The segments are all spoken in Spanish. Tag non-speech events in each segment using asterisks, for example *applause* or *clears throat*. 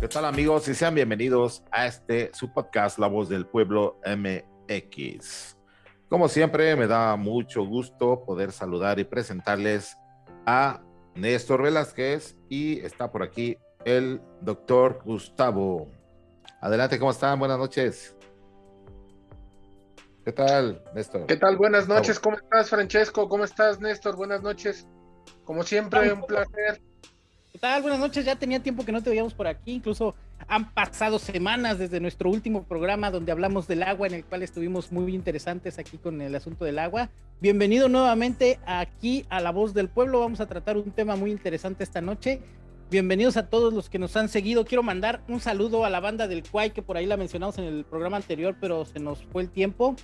¿Qué tal amigos? Y sean bienvenidos a este su podcast La Voz del Pueblo MX. Como siempre, me da mucho gusto poder saludar y presentarles a Néstor Velázquez y está por aquí el doctor Gustavo. Adelante, ¿cómo están? Buenas noches. ¿Qué tal, Néstor? ¿Qué tal? Buenas noches, ¿cómo estás, Francesco? ¿Cómo estás, Néstor? Buenas noches. Como siempre, un placer. ¿Qué? Buenas noches. Ya tenía tiempo que no te veíamos por aquí. Incluso han pasado semanas desde nuestro último programa donde hablamos del agua, en el cual estuvimos muy interesantes aquí con el asunto del agua. Bienvenido nuevamente aquí a La Voz del Pueblo. Vamos a tratar un tema muy interesante esta noche. Bienvenidos a todos los que nos han seguido. Quiero mandar un saludo a la banda del Cuay, que por ahí la mencionamos en el programa anterior, pero se nos fue el tiempo.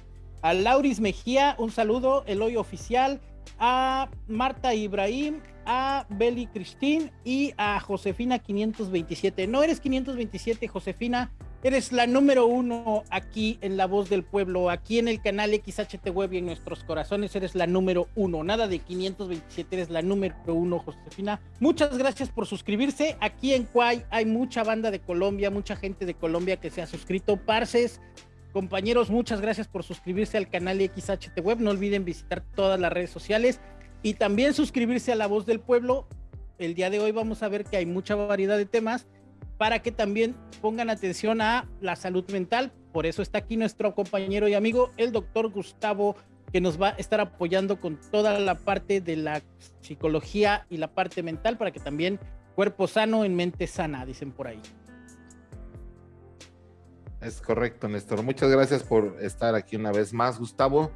A Lauris Mejía, un saludo. El hoy oficial a Marta Ibrahim, a Beli Cristín y a Josefina 527. No eres 527, Josefina, eres la número uno aquí en La Voz del Pueblo, aquí en el canal XHT Web y en nuestros corazones eres la número uno. Nada de 527, eres la número uno, Josefina. Muchas gracias por suscribirse. Aquí en Cuay hay mucha banda de Colombia, mucha gente de Colombia que se ha suscrito. Parces, Compañeros, muchas gracias por suscribirse al canal XHT Web. No olviden visitar todas las redes sociales y también suscribirse a La Voz del Pueblo. El día de hoy vamos a ver que hay mucha variedad de temas para que también pongan atención a la salud mental. Por eso está aquí nuestro compañero y amigo, el doctor Gustavo, que nos va a estar apoyando con toda la parte de la psicología y la parte mental para que también cuerpo sano en mente sana, dicen por ahí. Es correcto, Néstor. Muchas gracias por estar aquí una vez más, Gustavo.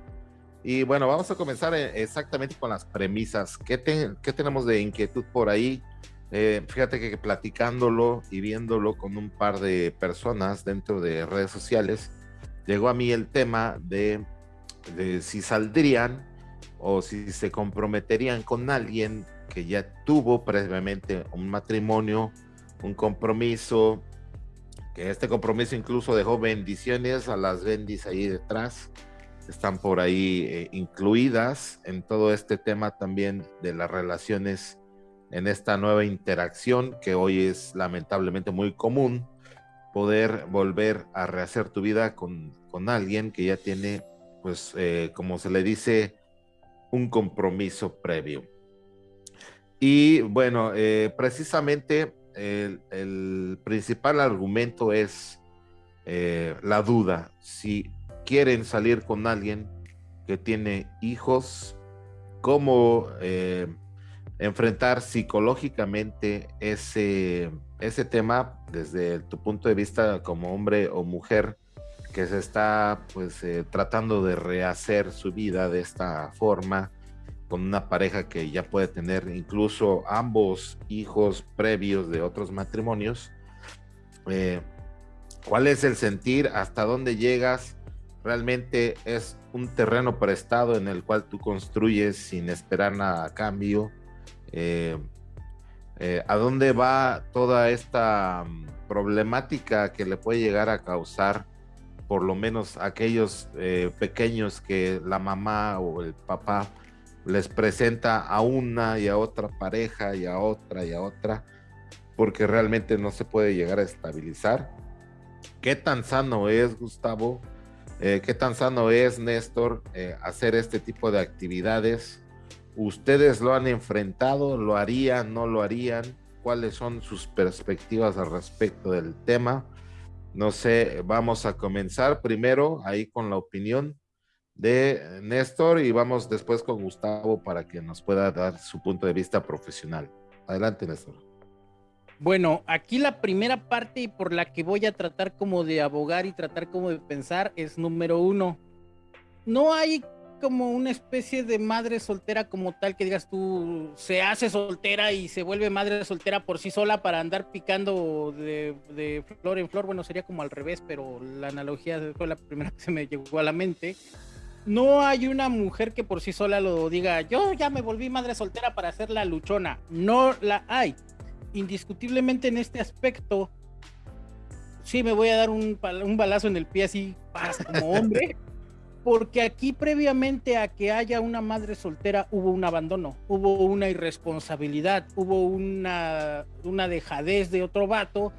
Y bueno, vamos a comenzar eh, exactamente con las premisas. ¿Qué, tenemos de inquietud por ahí? Eh, fíjate que platicándolo y viéndolo con un par de personas dentro de redes sociales, llegó a mí el tema de, de si saldrían o si se comprometerían con alguien que ya tuvo previamente un matrimonio, un compromiso, este compromiso incluso dejó bendiciones a las bendis ahí detrás, están por ahí eh, incluidas en todo este tema también de las relaciones en esta nueva interacción que hoy es lamentablemente muy común, poder volver a rehacer tu vida con, con alguien que ya tiene, pues, eh, como se le dice, un compromiso previo. Y bueno, eh, precisamente el, principal argumento es eh, la duda. Si quieren salir con alguien que tiene hijos, ¿cómo eh, enfrentar psicológicamente ese, ese tema desde tu punto de vista como hombre o mujer que se está pues eh, tratando de rehacer su vida de esta forma? Con una pareja que ya puede tener incluso ambos hijos previos de otros matrimonios. Eh, ¿Cuál es el sentir? ¿Hasta dónde llegas? Realmente es un terreno prestado en el cual tú construyes sin esperar nada a cambio. Eh, eh, ¿A dónde va toda esta mm, problemática que le puede llegar a causar por lo menos aquellos pequeños que la mamá o el papá les presenta a una y a otra pareja y a otra y a otra, porque realmente no se puede llegar a estabilizar. ¿Qué tan sano es, Gustavo? Eh, ¿Qué tan sano es, Néstor, eh, hacer este tipo de actividades? ¿Ustedes lo han enfrentado? ¿Lo harían? ¿No lo harían? ¿Cuáles son sus perspectivas al respecto del tema? No sé, vamos a comenzar primero ahí con la opinión de Néstor y vamos después con Gustavo para que nos pueda dar su punto de vista profesional. Adelante, Néstor. Bueno, aquí la primera parte y por la que voy a tratar como de abogar y tratar como de pensar es número uno. No hay como una especie de madre soltera como tal que digas tú se hace soltera y se vuelve madre soltera por sí sola para andar picando de, de, flor en flor. Bueno, sería como al revés, pero la analogía fue la primera *laughs* que se me llegó a la mente no hay una mujer que por sí sola lo diga, yo ya me volví madre soltera para hacer la luchona. No la hay. Indiscutiblemente en este aspecto, sí me voy a dar un, balazo en el pie así como hombre. *laughs* porque aquí previamente a que haya una madre soltera hubo un abandono, hubo una irresponsabilidad, hubo una, una dejadez de otro vato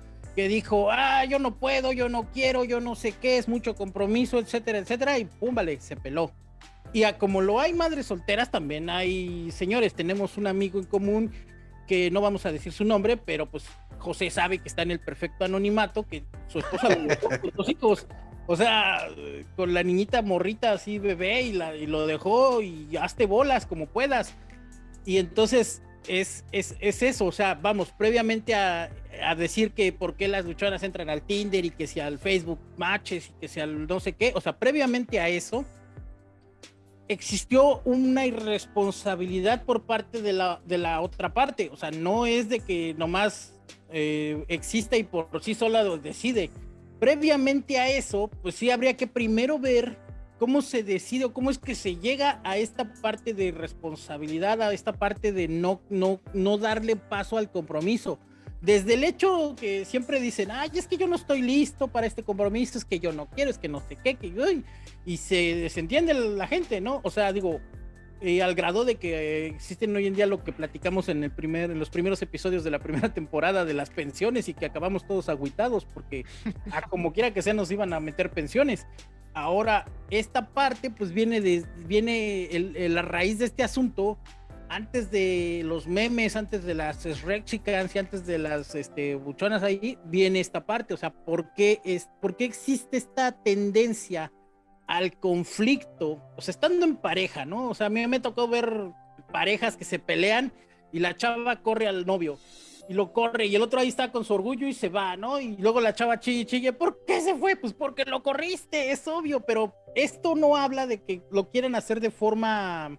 dijo, ah, yo no puedo, yo no quiero, yo no sé qué, es mucho compromiso, etcétera, etcétera, y pum, vale, se peló. Y a, como lo hay madres solteras, también hay señores, tenemos un amigo en común que no vamos a decir su nombre, pero pues José sabe que está en el perfecto anonimato, que su esposa lo dejó los hijos. O sea, con la niñita morrita así bebé y, la, y lo dejó y hazte bolas como puedas. Y entonces es, es, es eso, o sea, vamos, previamente a, a, decir que por qué las luchonas entran al Tinder y que si al Facebook Matches y que si al no sé qué, o sea, previamente a eso existió una irresponsabilidad por parte de la, de la otra parte, o sea, no es de que nomás eh, exista y por sí sola decide. Previamente a eso, pues sí habría que primero ver cómo se decide o cómo es que se llega a esta parte de responsabilidad, a esta parte de no, no, no darle paso al compromiso. Desde el hecho que siempre dicen, ay, es que yo no estoy listo para este compromiso, es que yo no quiero, es que no sé qué, que yo, y se desentiende la gente, ¿no? O sea, digo, eh, al grado de que existen hoy en día lo que platicamos en, el primer, en los primeros episodios de la primera temporada de las pensiones y que acabamos todos agüitados porque a como quiera que sea nos iban a meter pensiones. Ahora, esta parte pues viene de, viene el, la raíz de este asunto antes de los memes, antes de las Rexicans y antes de las este, buchonas ahí, viene esta parte. O sea, ¿por qué, es, ¿por qué existe esta tendencia al conflicto, o sea, estando en pareja, ¿no? O sea, a mí me tocó ver parejas que se pelean y la chava corre al novio y lo corre y el otro ahí está con su orgullo y se va, ¿no? Y luego la chava chille, chille, ¿por qué se fue? Pues porque lo corriste, es obvio, pero esto no habla de que lo quieren hacer de forma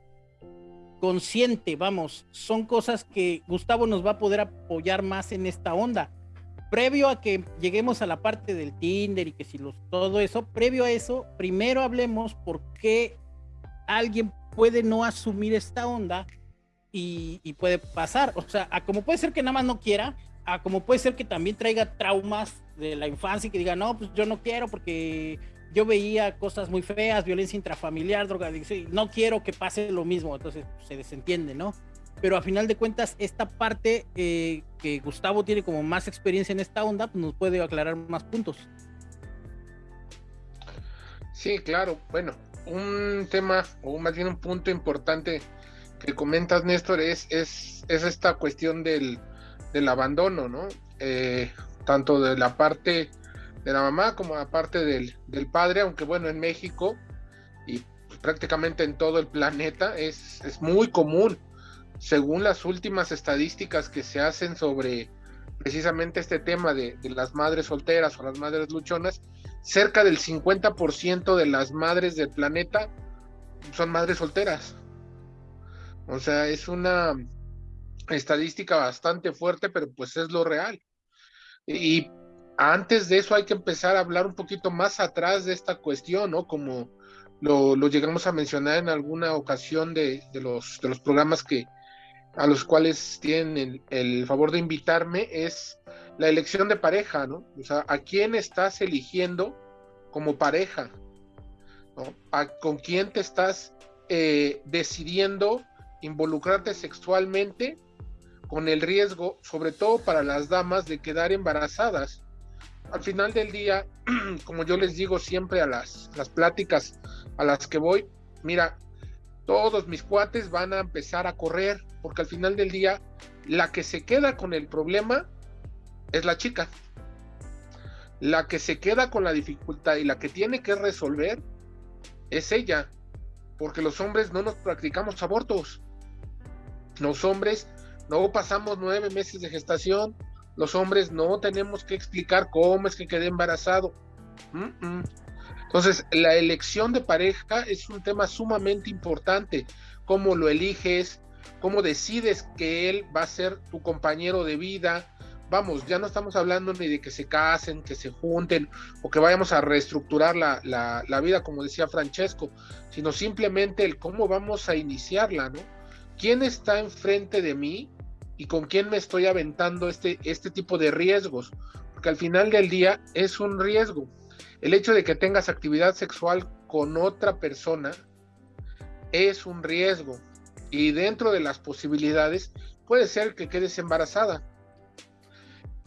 consciente, vamos, son cosas que Gustavo nos va a poder apoyar más en esta onda previo a que lleguemos a la parte del Tinder y que si los, todo eso, previo a eso, primero hablemos por qué alguien puede no asumir esta onda y, y, puede pasar. O sea, a como puede ser que nada más no quiera, a como puede ser que también traiga traumas de la infancia y que diga, no, pues yo no quiero porque yo veía cosas muy feas, violencia intrafamiliar, drogadicción, no quiero que pase lo mismo. Entonces se desentiende, ¿no? pero a final de cuentas esta parte eh, que Gustavo tiene como más experiencia en esta onda, pues nos puede aclarar más puntos. Sí, claro. Bueno, un tema o más bien un punto importante que comentas, Néstor, es, es, es esta cuestión del, del abandono, ¿no? Eh, tanto de la parte de la mamá como la parte del, del padre, aunque bueno, en México y prácticamente en todo el planeta es, es muy común según las últimas estadísticas que se hacen sobre precisamente este tema de, las madres solteras o las madres luchonas, cerca del 50% de las madres del planeta son madres solteras. O sea, es una estadística bastante fuerte, pero pues es lo real. Y antes de eso hay que empezar a hablar un poquito más atrás de esta cuestión, ¿no? Como lo, llegamos a mencionar en alguna ocasión de, los, de los programas que, a los cuales tienen el, favor de invitarme es la elección de pareja, ¿no? O sea, ¿a quién estás eligiendo como pareja? ¿no? ¿A, ¿Con quién te estás eh, decidiendo involucrarte sexualmente con el riesgo, sobre todo para las damas, de quedar embarazadas? Al final del día, *clears throat* como yo les digo siempre a las, las pláticas a las que voy, mira, todos mis cuates van a empezar a correr, porque al final del día, la que se queda con el problema es la chica. La que se queda con la dificultad y la que tiene que resolver es ella, porque los hombres no nos practicamos abortos. Los hombres no pasamos nueve meses de gestación, los hombres no tenemos que explicar cómo es que quedé embarazado. Entonces, la elección de pareja es un tema sumamente importante. Cómo lo eliges, cómo decides que él va a ser tu compañero de vida. Vamos, ya no estamos hablando ni de que se casen, que se junten o que vayamos a reestructurar la, la, vida, como decía Francesco, sino simplemente el cómo vamos a iniciarla, ¿no? ¿Quién está enfrente de mí y con quién me estoy aventando este, este tipo de riesgos? Porque al final del día es un riesgo el hecho de que tengas actividad sexual con otra persona es un riesgo y dentro de las posibilidades puede ser que quedes embarazada.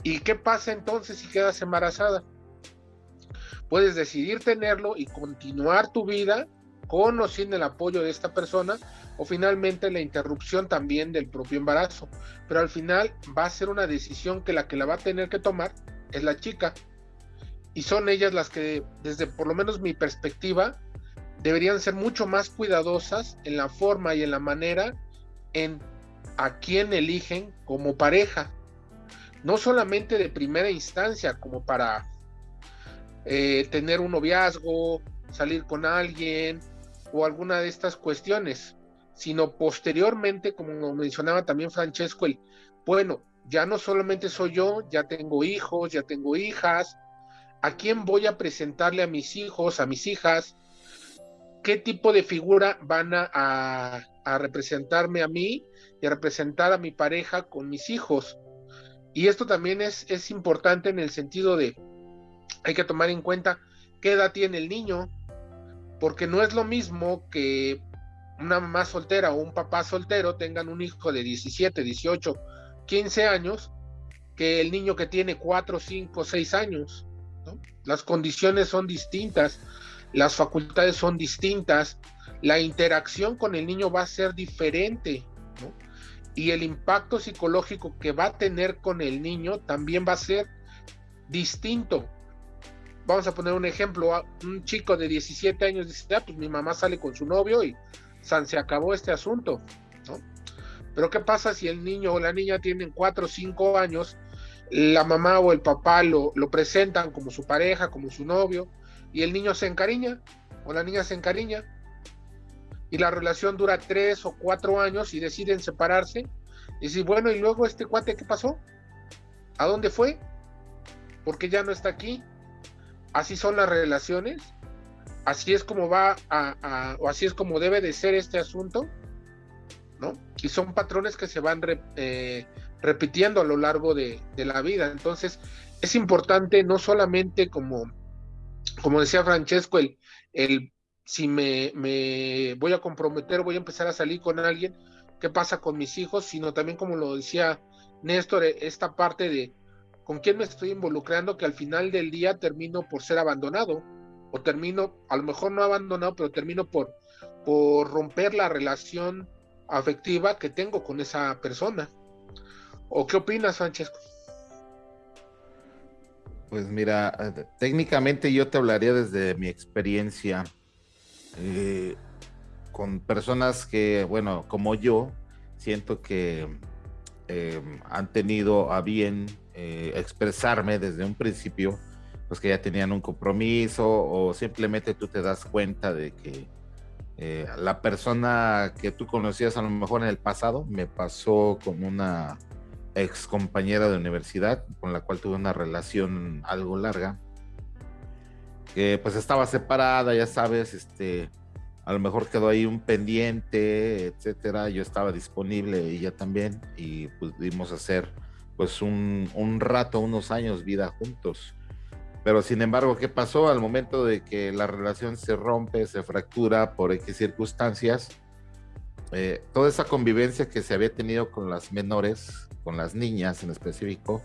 ¿Y qué pasa entonces si quedas embarazada? Puedes decidir tenerlo y continuar tu vida con o sin el apoyo de esta persona o finalmente la interrupción también del propio embarazo. Pero al final va a ser una decisión que la que la va a tener que tomar es la chica. Y son ellas las que, desde por lo menos mi perspectiva, deberían ser mucho más cuidadosas en la forma y en la manera en a quién eligen como pareja. No solamente de primera instancia, como para eh, tener un noviazgo, salir con alguien o alguna de estas cuestiones, sino posteriormente, como mencionaba también Francesco, el, bueno, ya no solamente soy yo, ya tengo hijos, ya tengo hijas, ¿a quién voy a presentarle a mis hijos, a mis hijas? ¿Qué tipo de figura van a, representarme a mí y a representar a mi pareja con mis hijos? Y esto también es, es importante en el sentido de, hay que tomar en cuenta qué edad tiene el niño, porque no es lo mismo que una mamá soltera o un papá soltero tengan un hijo de 17, 18, 15 años que el niño que tiene 4, 5, 6 años. Las condiciones son distintas, las facultades son distintas, la interacción con el niño va a ser diferente. Y el impacto psicológico que va a tener con el niño también va a ser distinto. Vamos a poner un ejemplo, un chico de 17 años dice, ah, pues mi mamá sale con su novio y Se acabó este asunto, ¿no? Pero ¿qué pasa si el niño o la niña tienen cuatro o cinco años, la mamá o el papá lo, lo presentan como su pareja, como su novio, y el niño se encariña o la niña se encariña, y la relación dura tres o cuatro años y deciden separarse, y si bueno, y luego este cuate, ¿qué pasó? ¿A dónde fue? porque ya no está aquí? Así son las relaciones así es como va a, o así es como debe de ser este asunto, ¿no? Y son patrones que se van eh, repitiendo a lo largo de, la vida. Entonces, es importante no solamente como, como decía Francesco, el, el si me, me voy a comprometer, voy a empezar a salir con alguien, qué pasa con mis hijos, sino también como lo decía Néstor, esta parte de con quién me estoy involucrando, que al final del día termino por ser abandonado o termino, a lo mejor no abandonado, pero termino por, por romper la relación afectiva que tengo con esa persona. ¿O qué opinas, Francesco? Pues mira, técnicamente yo te hablaría desde mi experiencia eh, con personas que, bueno, como yo, siento que eh, han tenido a bien eh, expresarme desde un principio pues que ya tenían un compromiso o simplemente tú te das cuenta de que eh, la persona que tú conocías a lo mejor en el pasado me pasó con una ex compañera de universidad con la cual tuve una relación algo larga que pues estaba separada ya sabes este a lo mejor quedó ahí un pendiente etcétera yo estaba disponible ella también y pudimos hacer pues un, un rato unos años vida juntos pero sin embargo, ¿qué pasó al momento de que la relación se rompe, se fractura por X circunstancias? Eh, toda esa convivencia que se había tenido con las menores, con las niñas en específico,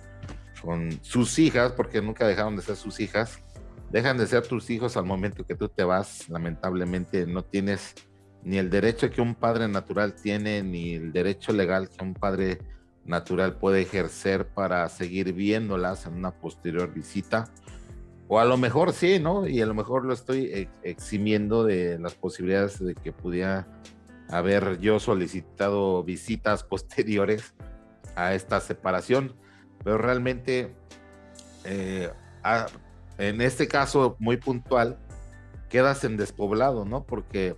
con sus hijas, porque nunca dejaron de ser sus hijas, dejan de ser tus hijos al momento que tú te vas. Lamentablemente no tienes ni el derecho que un padre natural tiene, ni el derecho legal que un padre natural puede ejercer para seguir viéndolas en una posterior visita o a lo mejor sí, ¿no? Y a lo mejor lo estoy eximiendo de las posibilidades de que pudiera haber yo solicitado visitas *laughs* posteriores a esta separación. Pero realmente, eh, en este caso muy puntual, quedas en despoblado, ¿no? Porque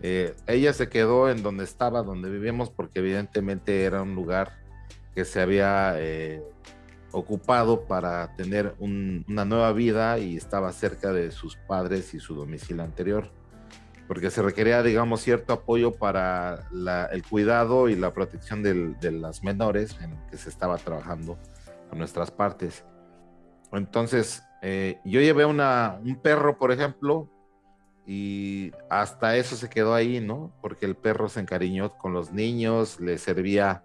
eh, ella se quedó en donde estaba, donde vivimos, porque evidentemente era un lugar que se había eh, ocupado para tener una nueva vida y estaba cerca de sus padres y su domicilio anterior, porque se requería, digamos, cierto apoyo para el cuidado y la protección de las menores en que se estaba trabajando con nuestras partes. Entonces, eh, yo llevé una, un perro, por ejemplo, y hasta eso se quedó ahí, ¿no? Porque el perro se encariñó con los niños, le servía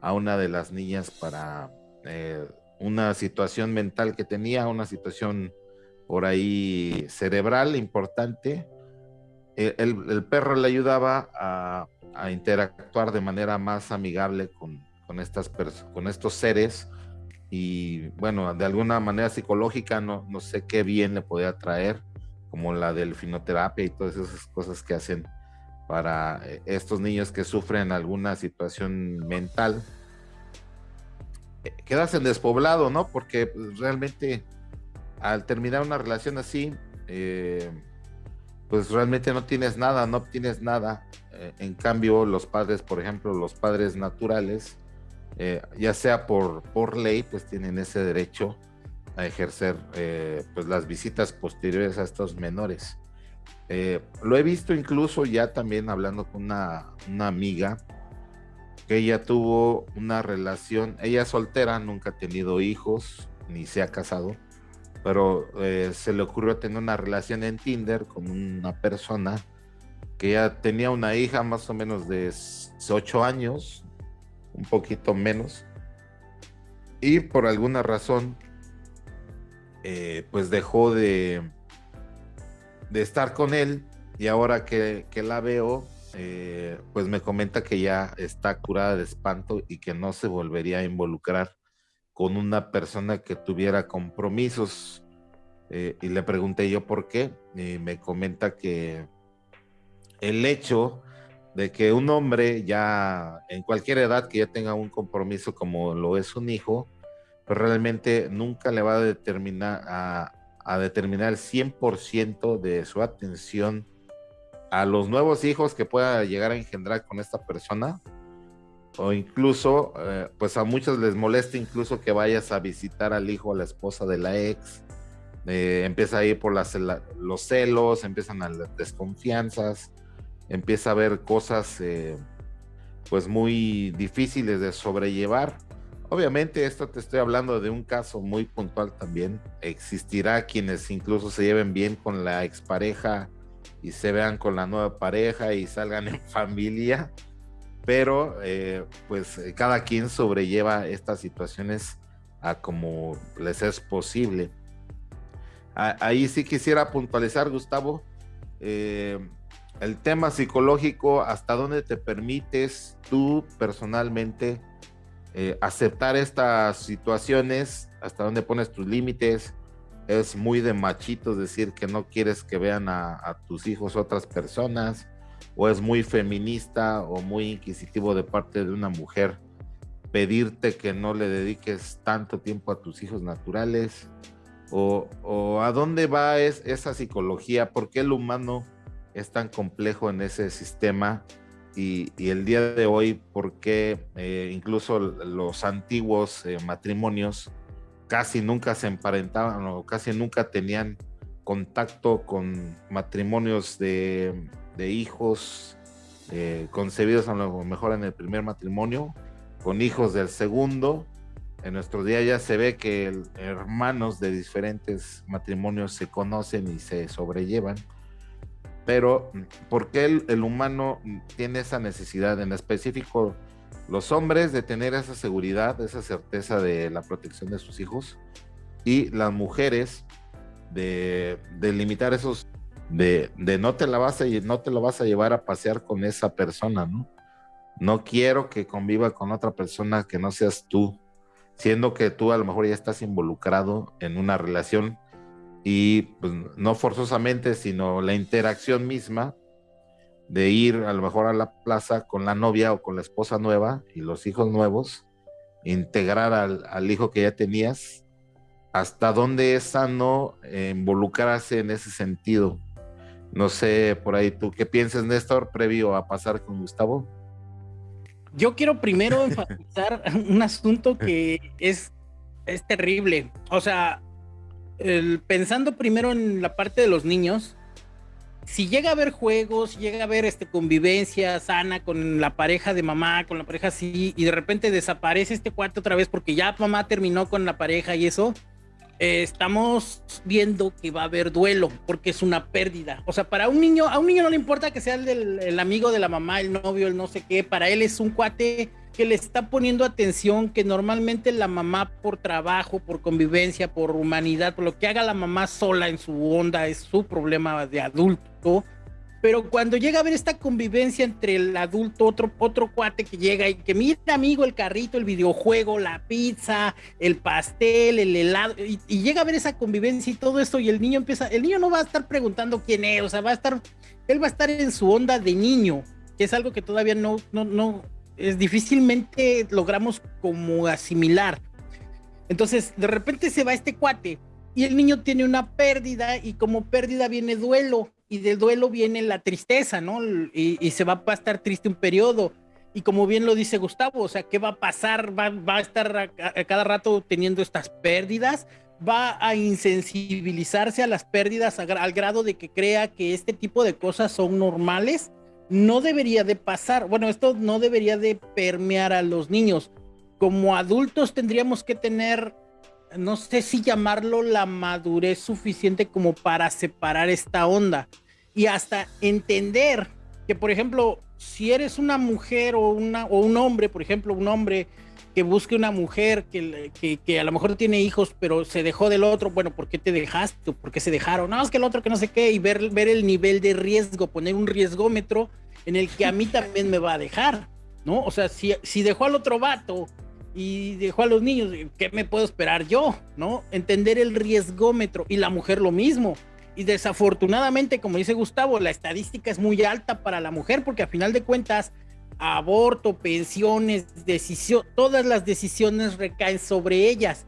a una de las niñas para... Eh, una situación mental que tenía, una situación por ahí cerebral importante. El, perro le ayudaba a, interactuar de manera más amigable con, estas con estos seres y bueno, de alguna manera psicológica no, no sé qué bien le podía traer, como la delfinoterapia y todas esas cosas que hacen para eh, estos niños que sufren alguna situación mental. Eh, quedas en despoblado, ¿no? Porque pues, realmente al terminar una relación así, eh, pues realmente no tienes nada, no obtienes nada. en cambio, los padres, por ejemplo, los padres naturales, eh, ya sea por, por ley, pues tienen ese derecho a ejercer eh, pues las visitas posteriores a estos menores. Eh, lo he visto incluso ya también hablando con una, una, amiga que ella tuvo una relación, ella es soltera, nunca ha tenido hijos, ni se ha casado, pero se le ocurrió tener una relación en Tinder con una persona que ya tenía una hija más o menos de 8 años, un poquito menos. Y por alguna razón, eh, pues dejó de, de estar con él. Y ahora que, la veo, eh, pues me comenta que ya está curada de espanto y que no se volvería a involucrar con una persona que tuviera compromisos. Eh, y le pregunté yo por qué. Y me comenta que el hecho de que un hombre ya en cualquier edad que ya tenga un compromiso como lo es un hijo, pues realmente nunca le va a determinar a, determinar el 100% de su atención a los nuevos hijos que pueda llegar a engendrar con esta persona o incluso eh, pues a muchos les molesta incluso que vayas a visitar al hijo a la esposa de la ex eh, empieza a ir por las, los celos empiezan las desconfianzas empieza a ver cosas eh, pues muy difíciles de sobrellevar. Obviamente esto te estoy hablando de un caso muy puntual también. Existirá quienes incluso se lleven bien con la expareja y se vean con la nueva pareja y salgan en *laughs* familia, pero eh, pues cada quien sobrelleva estas situaciones a como les es posible. ahí sí quisiera puntualizar, Gustavo, eh, el tema psicológico, hasta dónde te permites tú personalmente eh, aceptar estas situaciones, hasta dónde pones tus límites. Es muy de machitos decir que no quieres que vean a, tus hijos otras personas, o es muy feminista o muy inquisitivo de parte de una mujer pedirte que no le dediques tanto tiempo a tus hijos naturales, o, a dónde va esa psicología, por qué el humano es tan complejo en ese sistema y, el día de hoy, porque eh, incluso los antiguos eh, matrimonios casi nunca se emparentaban o casi nunca tenían contacto con matrimonios de, hijos eh, concebidos a lo mejor en el primer matrimonio, con hijos del segundo. En nuestro día ya se ve que hermanos de diferentes matrimonios se conocen y se sobrellevan pero ¿por qué el, humano tiene esa necesidad, en específico los hombres, de tener esa seguridad, esa certeza de la protección de sus hijos y las mujeres de, limitar esos, de, no te la vas a, no te lo vas a llevar a pasear con esa persona, ¿no? No quiero que conviva con otra persona que no seas tú, siendo que tú a lo mejor ya estás involucrado en una relación y pues, no forzosamente, sino la interacción misma de ir a lo mejor a la plaza con la novia o con la esposa nueva y los hijos nuevos, integrar al, hijo que ya tenías, hasta dónde es sano involucrarse en ese sentido. No sé, por ahí tú, ¿qué piensas, Néstor, previo a pasar con Gustavo? Yo quiero primero enfatizar *laughs* un asunto que es, es terrible. O sea, pensando primero en la parte de los niños, si llega a haber juegos, llega a haber este, convivencia sana con la pareja de mamá, con la pareja así, y de repente desaparece este cuarto otra vez porque ya mamá terminó con la pareja y eso, eh, estamos viendo que va a haber duelo porque es una pérdida. O sea, para un niño, a un niño no le importa que sea el, amigo de la mamá, el novio, el no sé qué, para él es un cuate que le está poniendo atención, que normalmente la mamá por trabajo, por convivencia, por humanidad, por lo que haga la mamá sola en su onda, es su problema de adulto. Pero cuando llega a ver esta convivencia entre el adulto, otro, otro cuate que llega y que mira, amigo, el carrito, el videojuego, la pizza, el pastel, el helado, y, llega a ver esa convivencia y todo esto, y el niño empieza, el niño no va a estar preguntando quién es, o sea, va a estar, él va a estar en su onda de niño, que es algo que todavía no, no, no, es difícilmente logramos como asimilar. Entonces, de repente se va este cuate y el niño tiene una pérdida y como pérdida viene duelo y del duelo viene la tristeza, ¿no? Y, se va a estar triste un periodo. Y como bien lo dice Gustavo, o sea, ¿qué va a pasar? Va, va a estar a, cada rato teniendo estas pérdidas, va a insensibilizarse a las pérdidas al grado de que crea que este tipo de cosas son normales no debería de pasar, bueno, esto no debería de permear a los niños. Como adultos tendríamos que tener, no sé si llamarlo la madurez suficiente como para separar esta onda y hasta entender que, por ejemplo, si eres una mujer o, una, o un hombre, por ejemplo, un hombre que busque una mujer que, que, a lo mejor tiene hijos, pero se dejó del otro, bueno, ¿por qué te dejaste? ¿Por qué se dejaron? No, es que el otro que no sé qué, y ver, ver el nivel de riesgo, poner un riesgómetro en el que a mí también me va a dejar, ¿no? O sea, si, si dejó al otro vato y dejó a los niños, ¿qué me puedo esperar yo? ¿No? Entender el riesgómetro y la mujer lo mismo. Y desafortunadamente, como dice Gustavo, la estadística es muy alta para la mujer porque a final de cuentas aborto, pensiones, decisión, todas las decisiones recaen sobre ellas.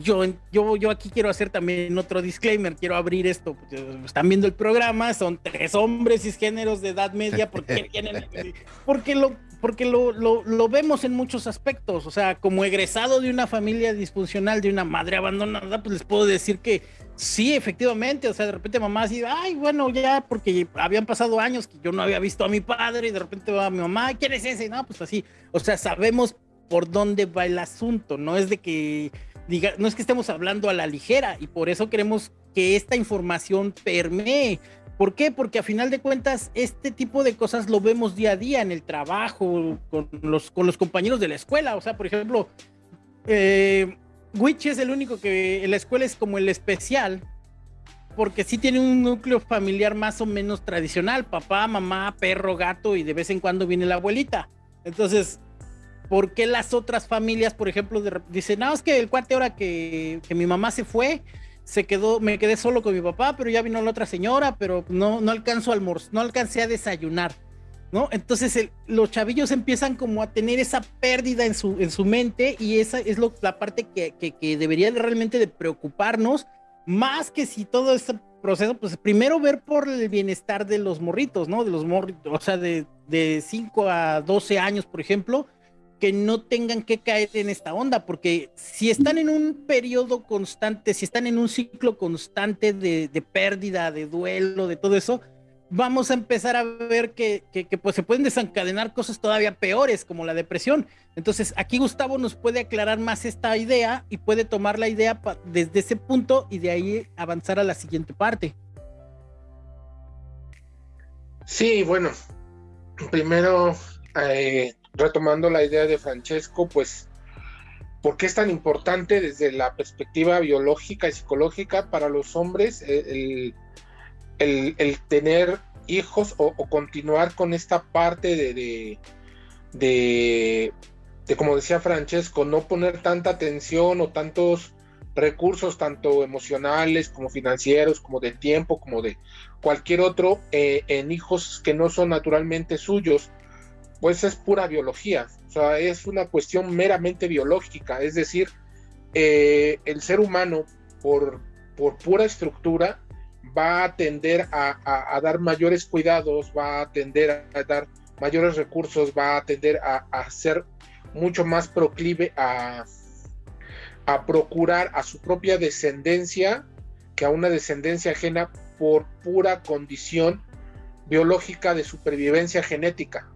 Yo, yo, yo aquí quiero hacer también otro disclaimer, quiero abrir esto. Están viendo el programa, son tres hombres cisgéneros de edad media, porque, *laughs* porque, lo, porque lo, lo, lo, vemos en muchos aspectos. O sea, como egresado de una familia disfuncional, de una madre abandonada, pues les puedo decir que Sí, efectivamente, o sea, de repente mamá así, ay, bueno, ya, porque habían pasado años que yo no había visto a mi padre y de repente va mi mamá, ¿quién es ese? No, pues así, o sea, sabemos por dónde va el asunto, no es de que diga, no es que estemos hablando a la ligera y por eso queremos que esta información permee. ¿Por qué? Porque a final de cuentas este tipo de cosas lo vemos día a día en el trabajo, con los, con los compañeros de la escuela, o sea, por ejemplo, eh, Witch es el único que en la escuela es como el especial, porque sí tiene un núcleo familiar más o menos tradicional, papá, mamá, perro, gato y de vez en cuando viene la abuelita. Entonces, ¿por qué las otras familias, por ejemplo, dicen, no, es que el cuate ahora que, que mi mamá se fue, se quedó, me quedé solo con mi papá, pero ya vino la otra señora, pero no, no alcanzo a almorzar, no alcancé a desayunar. ¿No? Entonces los chavillos empiezan como a tener esa pérdida en su, en su mente y esa es lo, la parte que, que, debería realmente de preocuparnos, más que si todo este proceso, pues primero ver por el bienestar de los morritos, ¿no? De los morritos, o sea, de, de 5 a 12 años, por ejemplo, que no tengan que caer en esta onda, porque si están en un periodo constante, si están en un ciclo constante de, de pérdida, de duelo, de todo eso, vamos a empezar a ver que, pues se pueden desencadenar cosas todavía peores como la depresión. Entonces aquí Gustavo nos puede aclarar más esta idea y puede tomar la idea desde ese punto y de ahí avanzar a la siguiente parte. Sí, bueno, primero eh, retomando la idea de Francesco, pues, ¿por qué es tan importante desde la perspectiva biológica y psicológica para los hombres el el, tener hijos o, continuar con esta parte de, de, de, como decía Francesco, no poner tanta atención o tantos recursos, tanto emocionales como financieros, como de tiempo, como de cualquier otro, eh, en hijos que no son naturalmente suyos, pues es pura biología, o sea, es una cuestión meramente biológica, es decir, eh, el ser humano por, por pura estructura va a tender a, dar mayores cuidados, va a tender a dar mayores recursos, va a tender a, ser mucho más proclive a, procurar a su propia descendencia que a una descendencia ajena por pura condición biológica de supervivencia genética.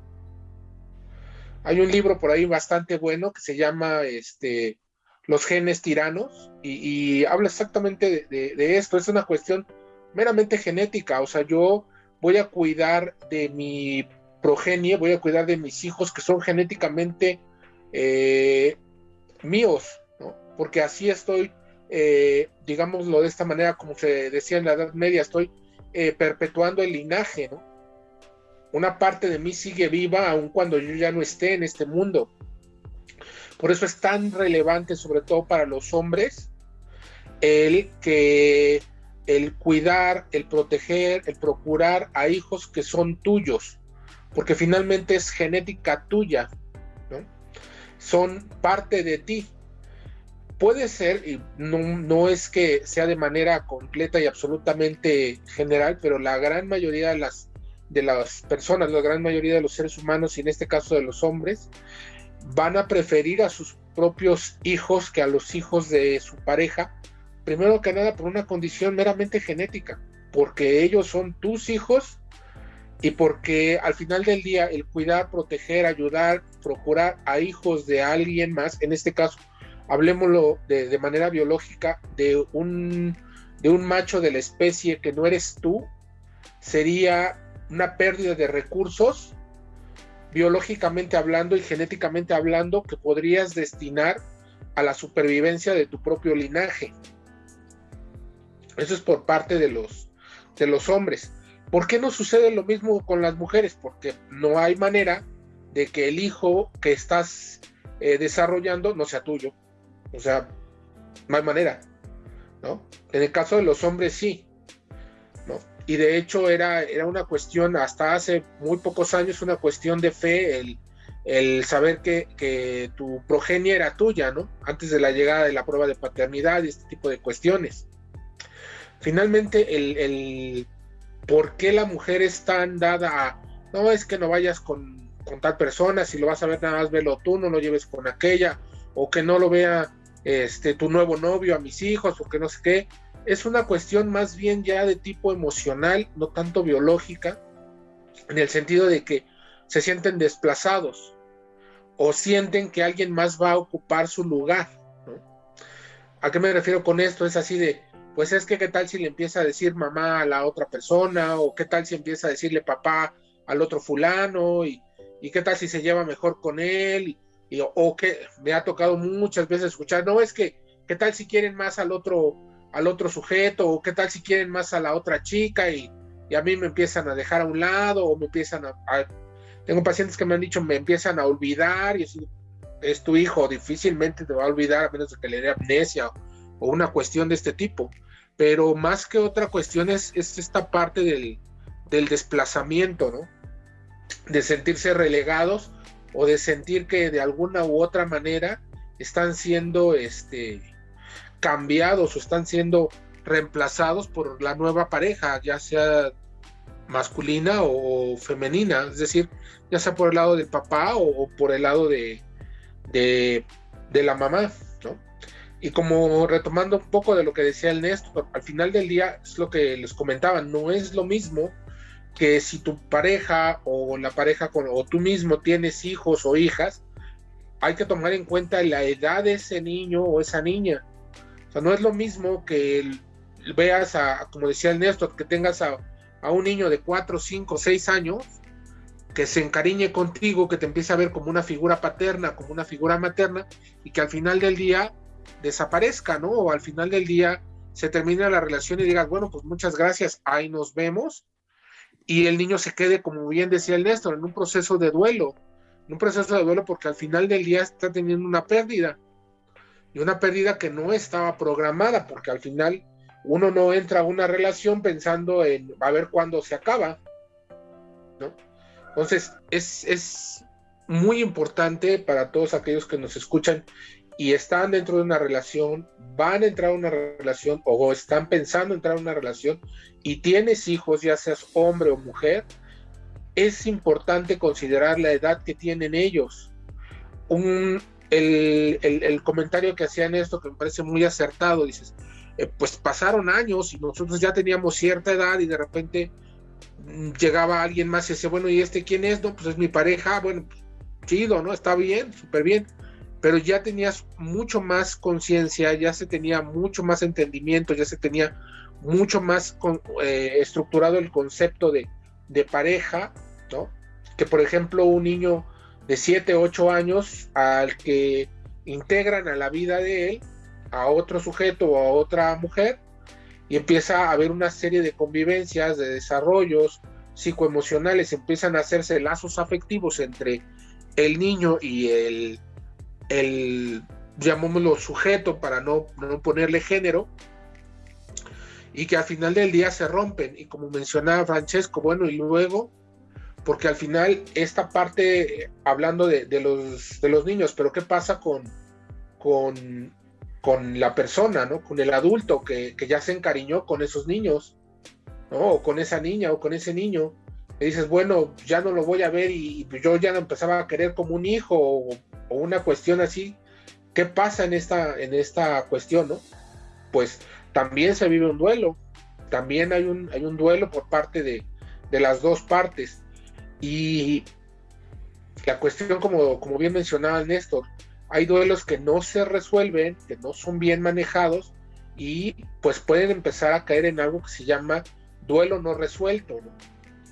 Hay un libro por ahí bastante bueno que se llama este, Los genes tiranos y, habla exactamente de, esto. Es una cuestión meramente genética, o sea, yo voy a cuidar de mi progenie, voy a cuidar de mis hijos que son genéticamente eh, míos. Porque así estoy, eh, digámoslo de esta manera, como se decía en la Edad Media, estoy eh, perpetuando el linaje, ¿no? Una parte de mí sigue viva aun cuando yo ya no esté en este mundo. Por eso es tan relevante, sobre todo para los hombres, el que el cuidar, el proteger, el procurar a hijos que son tuyos, porque finalmente es genética tuya, ¿no? son parte de ti. Puede ser, y no, no, es que sea de manera completa y absolutamente general, pero la gran mayoría de las, de las personas, la gran mayoría de los seres humanos, y en este caso de los hombres, van a preferir a sus propios hijos que a los hijos de su pareja, primero que nada por una condición meramente genética, porque ellos son tus hijos y porque al final del día el cuidar, proteger, ayudar, procurar a hijos de alguien más, en este caso, hablemoslo de, de manera biológica, de un, de un macho de la especie que no eres tú, sería una pérdida de recursos biológicamente hablando y genéticamente hablando que podrías destinar a la supervivencia de tu propio linaje. Eso es por parte de los, de los hombres. ¿Por qué no sucede lo mismo con las mujeres? Porque no hay manera de que el hijo que estás eh, desarrollando no sea tuyo. O sea, no hay manera. ¿no? En el caso de los hombres sí. ¿no? Y de hecho era, era una cuestión, hasta hace muy pocos años, una cuestión de fe, el, el saber que, que, tu progenie era tuya, ¿no? Antes de la llegada de la prueba de paternidad y este tipo de cuestiones. Finalmente, el, el por qué la mujer es tan dada a, no es que no vayas con, con, tal persona, si lo vas a ver nada más velo tú, no lo lleves con aquella, o que no lo vea este, tu nuevo novio a mis hijos, o que no sé qué, es una cuestión más bien ya de tipo emocional, no tanto biológica, en el sentido de que se sienten desplazados o sienten que alguien más va a ocupar su lugar. ¿no? ¿A qué me refiero con esto? Es así de, pues es que qué tal si le empieza a decir mamá a la otra persona, o qué tal si empieza a decirle papá al otro fulano, y, y qué tal si se lleva mejor con él, y, y, o que me ha tocado muchas veces escuchar, no, es que qué tal si quieren más al otro, al otro sujeto, o qué tal si quieren más a la otra chica, y, y a mí me empiezan a dejar a un lado, o me empiezan a, tengo pacientes que me han dicho, me empiezan a olvidar, y es tu hijo, difícilmente te va a olvidar a menos de que le dé amnesia o una cuestión de este tipo. Pero más que otra cuestión es, es esta parte del, desplazamiento, ¿no? De sentirse relegados o de sentir que de alguna u otra manera están siendo este, cambiados o están siendo reemplazados por la nueva pareja, ya sea masculina o femenina, es decir, ya sea por el lado del papá o, por el lado de la mamá. Y como retomando un poco de lo que decía el Néstor, al final del día es lo que les comentaba, no es lo mismo que si tu pareja o la pareja con, o tú mismo tienes hijos o hijas, hay que tomar en cuenta la edad de ese niño o esa niña. O sea, no es lo mismo que veas a, como decía el Néstor, que tengas a, a un niño de 4, 5, 6 años que se encariñe contigo, que te empiece a ver como una figura paterna, como una figura materna, y que al final del día desaparezca, ¿no? O al final del día se termina la relación y digas, bueno, pues muchas gracias, ahí nos vemos. Y el niño se quede, como bien decía el Néstor, en un proceso de duelo, en un proceso de duelo porque al final del día está teniendo una pérdida. Y una pérdida que no estaba programada, porque al final uno no entra a una relación pensando en a ver cuándo se acaba, ¿no? Entonces, es, es muy importante para todos aquellos que nos escuchan y están dentro de una relación, van a entrar a una relación o están pensando entrar a una relación y tienes hijos, ya seas hombre o mujer, es importante considerar la edad que tienen ellos. Un, el, el, el, comentario que hacían esto que me parece muy acertado, dices, eh, pues pasaron años y nosotros ya teníamos cierta edad y de repente mm, llegaba alguien más y decía, bueno, ¿y este quién es? No, pues es mi pareja, bueno, chido, ¿no? Está bien, súper bien pero ya tenías mucho más conciencia, ya se tenía mucho más entendimiento, ya se tenía mucho más eh, estructurado el concepto de, de, pareja, ¿no? que por ejemplo un niño de 7, 8 años al que integran a la vida de él a otro sujeto o a otra mujer y empieza a haber una serie de convivencias, de desarrollos psicoemocionales, empiezan a hacerse lazos afectivos entre el niño y el, el llamémoslo sujeto para no, no ponerle género, y que al final del día se rompen. Y como mencionaba Francesco, bueno, y luego, porque al final esta parte, hablando de, los, de los niños, pero ¿qué pasa con, con con la persona, ¿no? Con el adulto que, ya se encariñó con esos niños, ¿no? O con esa niña o con ese niño. Y dices, bueno, ya no lo voy a ver y, yo ya lo empezaba a querer como un hijo o, una cuestión así. ¿Qué pasa en esta, en esta cuestión, no? Pues también se vive un duelo. También hay un, hay un duelo por parte de, de las dos partes. Y la cuestión, como, como bien mencionaba Néstor, hay duelos que no se resuelven, que no son bien manejados y pues pueden empezar a caer en algo que se llama duelo no resuelto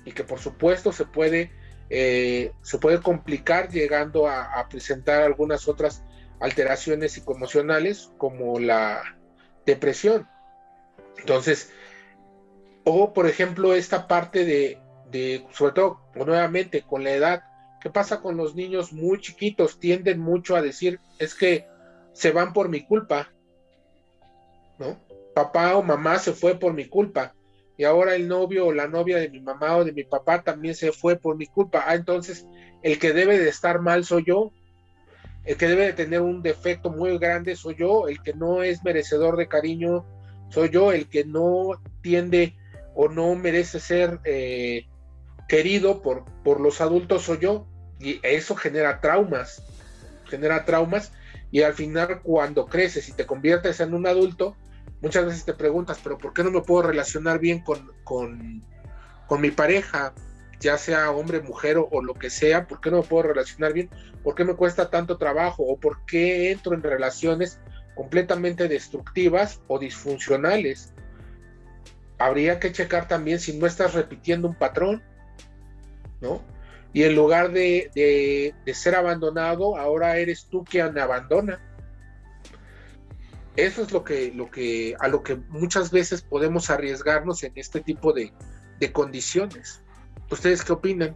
y que por supuesto se puede, eh, se puede complicar llegando a, presentar algunas otras alteraciones psicoemocionales como la depresión. Entonces, o por ejemplo esta parte de, de sobre todo nuevamente con la edad, ¿Qué pasa con los niños muy chiquitos? Tienden mucho a decir, es que se van por mi culpa, ¿no? Papá o mamá se fue por mi culpa. Y ahora el novio o la novia de mi mamá o de mi papá también se fue por mi culpa. Ah, entonces el que debe de estar mal soy yo. El que debe de tener un defecto muy grande soy yo. El que no es merecedor de cariño soy yo. El que no tiende o no merece ser eh, querido por, por los adultos soy yo y eso genera traumas, genera traumas y al final cuando creces y te conviertes en un adulto, muchas veces te preguntas, pero ¿por qué no me puedo relacionar bien con, con, mi pareja? ya sea hombre, mujer o, lo que sea, ¿por qué no me puedo relacionar bien? ¿Por qué me cuesta tanto trabajo? ¿O por qué entro en relaciones completamente destructivas o disfuncionales? Habría que checar también si no estás repitiendo un patrón, ¿no? y en lugar de, ser abandonado, ahora eres tú quien abandona. Eso es lo que, lo que, a lo que muchas veces podemos arriesgarnos en este tipo de, condiciones. ¿Ustedes qué opinan?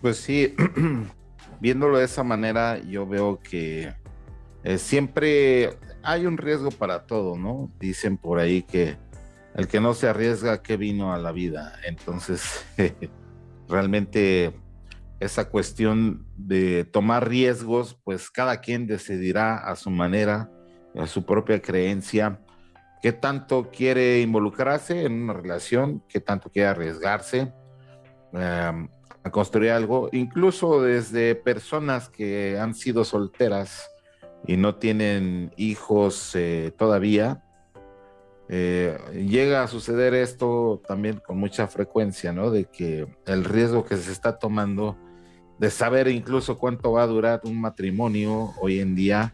Pues sí, *clears throat* viéndolo de esa manera, yo veo que eh, siempre hay un riesgo para todo, ¿no? Dicen por ahí que el que no se arriesga, que vino a la vida. Entonces, *laughs* realmente esa cuestión de tomar riesgos, pues cada quien decidirá a su manera, a su propia creencia, qué tanto quiere involucrarse en una relación, qué tanto quiere arriesgarse em, a construir algo, incluso desde personas que han sido solteras y no tienen hijos eh, todavía, eh, llega a suceder esto también con mucha frecuencia, ¿no? De que el riesgo que se está tomando de saber incluso cuánto va a durar un matrimonio hoy en día,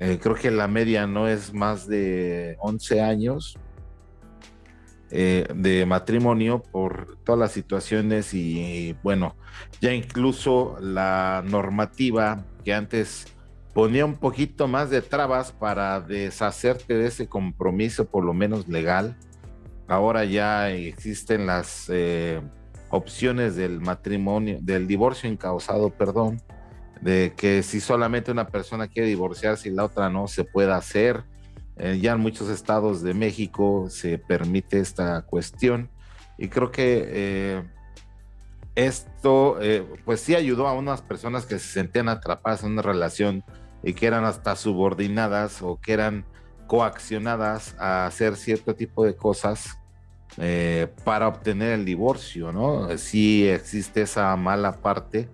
eh, creo que la media no es más de 11 años eh, de matrimonio por todas las situaciones y bueno, ya incluso la normativa que antes ponía un poquito más de trabas para deshacerte de ese compromiso, por lo menos legal. Ahora ya existen las eh, opciones del matrimonio, del divorcio incausado, perdón, de que si solamente una persona quiere divorciarse y la otra no, se puede hacer. Eh, ya en muchos estados de México se permite esta cuestión y creo que eh, esto pues sí ayudó a unas personas que se sentían atrapadas en una relación y que eran hasta subordinadas o que eran coaccionadas a hacer cierto tipo de cosas eh, para obtener el divorcio, ¿no? Sí existe esa mala parte,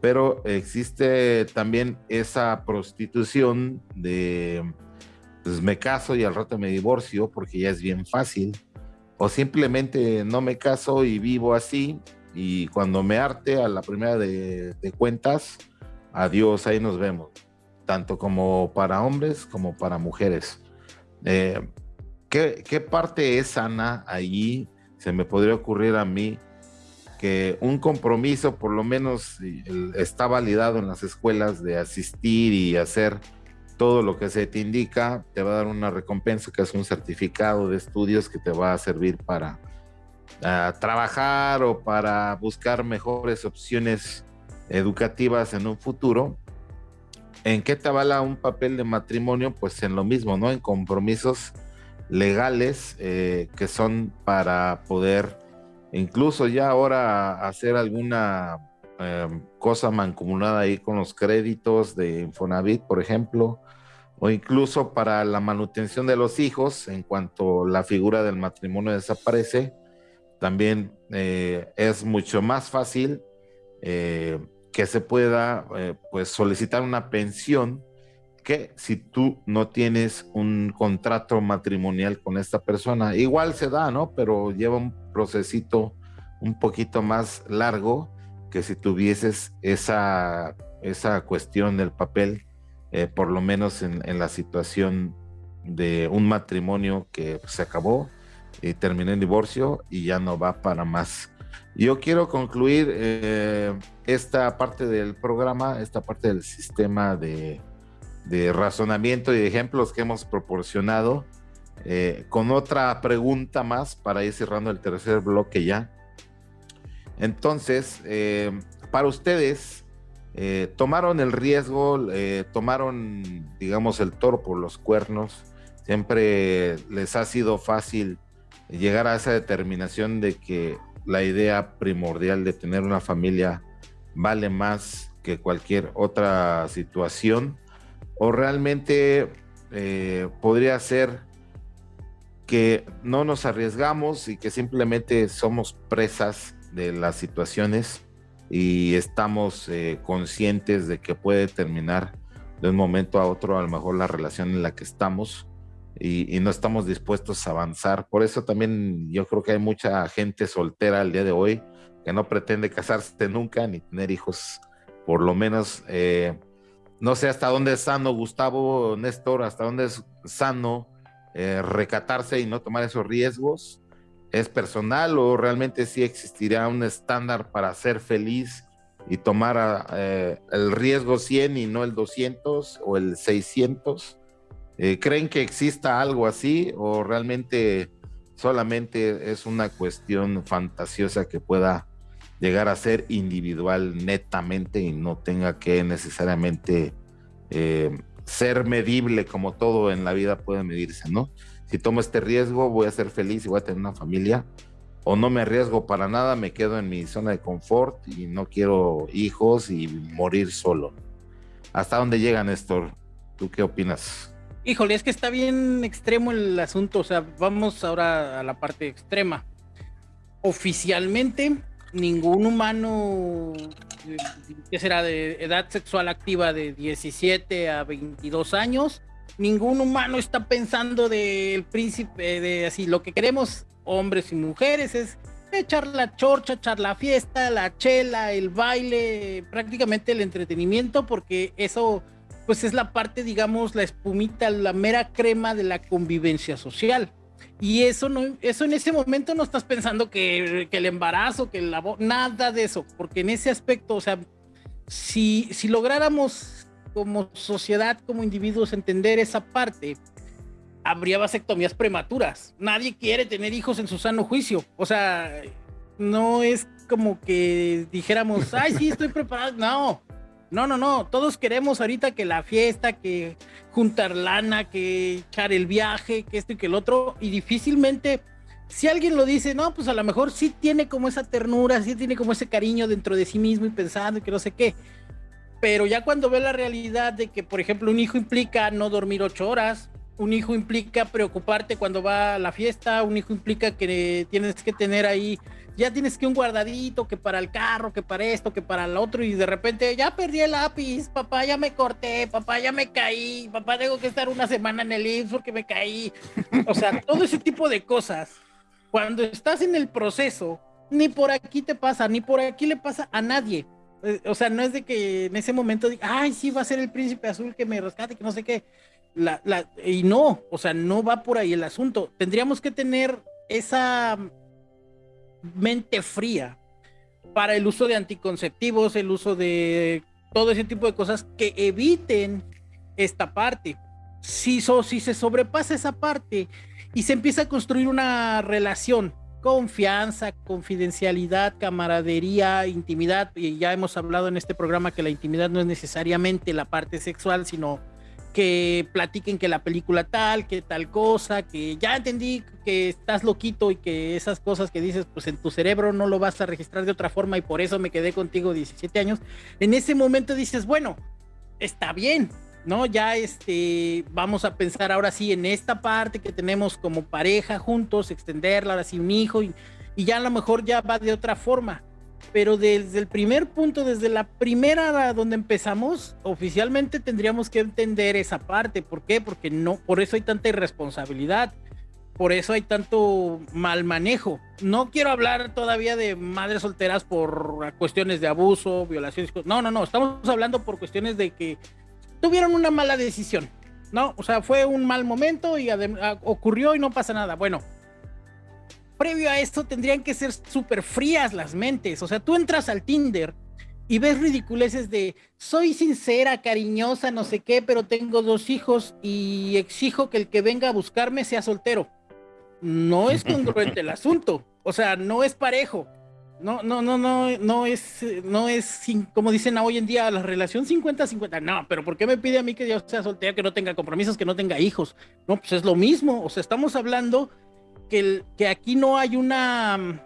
pero existe también esa prostitución de, pues me caso y al rato me divorcio porque ya es bien fácil, o simplemente no me caso y vivo así y cuando me arte a la primera de, de cuentas, adiós, ahí nos vemos tanto como para hombres como para mujeres. Eh, ¿qué, parte es sana allí? Se me podría ocurrir a mí que un compromiso por lo menos está validado en las escuelas de asistir y hacer todo lo que se te indica, te va a dar una recompensa que es un certificado de estudios que te va a servir para trabajar o para buscar mejores opciones educativas en un futuro. ¿En qué te avala un papel de matrimonio? Pues en lo mismo, ¿no? En compromisos legales eh, que son para poder incluso ya ahora hacer alguna em, cosa mancomunada ahí con los créditos de Infonavit, por ejemplo, o incluso para la manutención de los hijos, en cuanto la figura del matrimonio desaparece, también eh, es mucho más fácil eh, que se pueda pues solicitar una pensión que si tú no tienes un contrato matrimonial con esta persona. Igual se da, ¿no? Pero lleva un procesito un poquito más largo que si tuvieses esa, esa cuestión del papel, eh, por lo menos en, la situación de un matrimonio que se acabó y terminó en divorcio y ya no va para más. Yo quiero concluir eh, esta parte del programa, esta parte del sistema de, de razonamiento y ejemplos que hemos proporcionado eh, con otra pregunta más para ir cerrando el tercer bloque ya. Entonces, eh, para ustedes, eh, tomaron el riesgo, tomaron, digamos, el toro por los cuernos, siempre les ha sido fácil llegar a esa determinación de que la idea primordial de tener una familia vale más que cualquier otra situación o realmente eh, podría ser que no nos arriesgamos y que simplemente somos presas de las situaciones y estamos eh, conscientes de que puede terminar de un momento a otro a lo mejor la relación en la que estamos y, no estamos dispuestos a avanzar. Por eso también yo creo que hay mucha gente soltera al día de hoy que no pretende casarse nunca ni tener hijos, por lo menos eh, no sé hasta dónde es sano, Gustavo, Néstor, hasta dónde es sano eh, recatarse y no tomar esos riesgos. ¿Es personal o realmente sí existirá un estándar para ser feliz y tomar eh, el riesgo 100 y no el 200 o el 600? Eh, ¿Creen que exista algo así o realmente solamente es una cuestión fantasiosa que pueda llegar a ser individual netamente y no tenga que necesariamente eh, ser medible como todo en la vida puede medirse, ¿no? Si tomo este riesgo, voy a ser feliz y voy a tener una familia, o no me arriesgo para nada, me quedo en mi zona de confort y no quiero hijos y morir solo. ¿Hasta dónde llega Néstor? ¿Tú qué opinas? Híjole, es que está bien extremo el asunto, o sea, vamos ahora a la parte extrema. Oficialmente, ningún humano que será de edad sexual activa de 17 a 22 años, ningún humano está pensando del príncipe, de así, lo que queremos hombres y mujeres es echar la chorcha, echar la fiesta, la chela, el baile, prácticamente el entretenimiento, porque eso pues es la parte, digamos, la espumita, la mera crema de la convivencia social. Y eso no, eso en ese momento no estás pensando que, el embarazo, que la nada de eso, porque en ese aspecto, o sea, si, si lográramos como sociedad, como individuos, entender esa parte, habría vasectomías prematuras. Nadie quiere tener hijos en su sano juicio. O sea, no es como que dijéramos, ay, sí, estoy preparado. No, no, no, no. Todos queremos ahorita que la fiesta, que juntar lana, que echar el viaje, que esto y que el otro. Y difícilmente, si alguien lo dice, no, pues a lo mejor sí tiene como esa ternura, sí tiene como ese cariño dentro de sí mismo y pensando que no sé qué. Pero ya cuando ve la realidad de que, por ejemplo, un hijo implica no dormir ocho horas, un hijo implica preocuparte cuando va a la fiesta, un hijo implica que tienes que tener ahí ya tienes que un guardadito, que para el carro, que para esto, que para el otro, y de repente ya perdí el lápiz, papá, ya me corté, papá, ya me caí, papá, tengo que estar una semana en el IMSS porque me caí. O sea, todo ese tipo de cosas. Cuando estás en el proceso, ni por aquí te pasa, ni por aquí le pasa a nadie. Eh, o sea, no es de que en ese momento diga, ay, sí, va a ser el príncipe azul que me rescate, que no sé qué. Y no, o sea, no va por ahí el asunto. Tendríamos que tener esa mente fría para el uso de anticonceptivos, el uso de todo ese tipo de cosas que eviten esta parte. Si, si se sobrepasa esa parte y se empieza a construir una relación, confianza, confidencialidad, camaradería, intimidad, y ya hemos hablado en este programa que la intimidad no es necesariamente la parte sexual, sino que platiquen que la película tal, que tal cosa, que ya entendí que estás loquito y que esas cosas que dices, pues en tu cerebro no lo vas a registrar de otra forma y por eso me quedé contigo 17 años. En ese momento dices, bueno, está bien, ¿no? Ya este, vamos a pensar ahora sí en esta parte que tenemos como pareja juntos, extenderla, ahora sí un hijo y, y ya a lo mejor ya va de otra forma pero desde el primer punto, desde la primera donde empezamos, oficialmente tendríamos que entender esa parte. ¿Por qué? Porque no, por eso hay tanta irresponsabilidad, por eso hay tanto mal manejo. No quiero hablar todavía de madres solteras por cuestiones de abuso, violaciones. No, no, no, estamos hablando por cuestiones de que tuvieron una mala decisión, ¿no? O sea, fue un mal momento y ocurrió y no pasa nada. Bueno, previo a esto tendrían que ser súper frías las mentes. O sea, tú entras al Tinder y ves ridiculeces de soy sincera, cariñosa, no sé qué, pero tengo dos hijos y exijo que el que venga a buscarme sea soltero. No es congruente el *laughs* asunto. O sea, no es parejo. No, no, no, no, no es, no es, como dicen hoy en día, la relación 50-50. No, pero ¿por qué me pide a mí que yo sea soltera, que no tenga compromisos, que no tenga hijos? No, pues es lo mismo. O sea, estamos hablando que, aquí no hay una mm,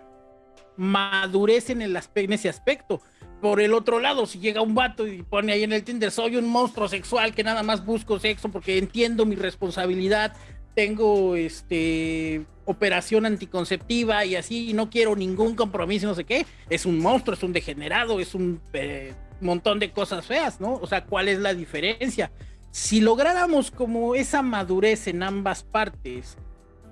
madurez en, el en ese aspecto. Por el otro lado, si llega un vato y pone ahí en el Tinder, soy un monstruo sexual que nada más busco sexo porque entiendo mi responsabilidad, tengo este operación anticonceptiva y así, y no quiero ningún compromiso, no sé qué, es un monstruo, es un degenerado, es un eh, montón de cosas feas, ¿no? O sea, ¿cuál es la diferencia? Si lográramos como esa madurez en ambas partes,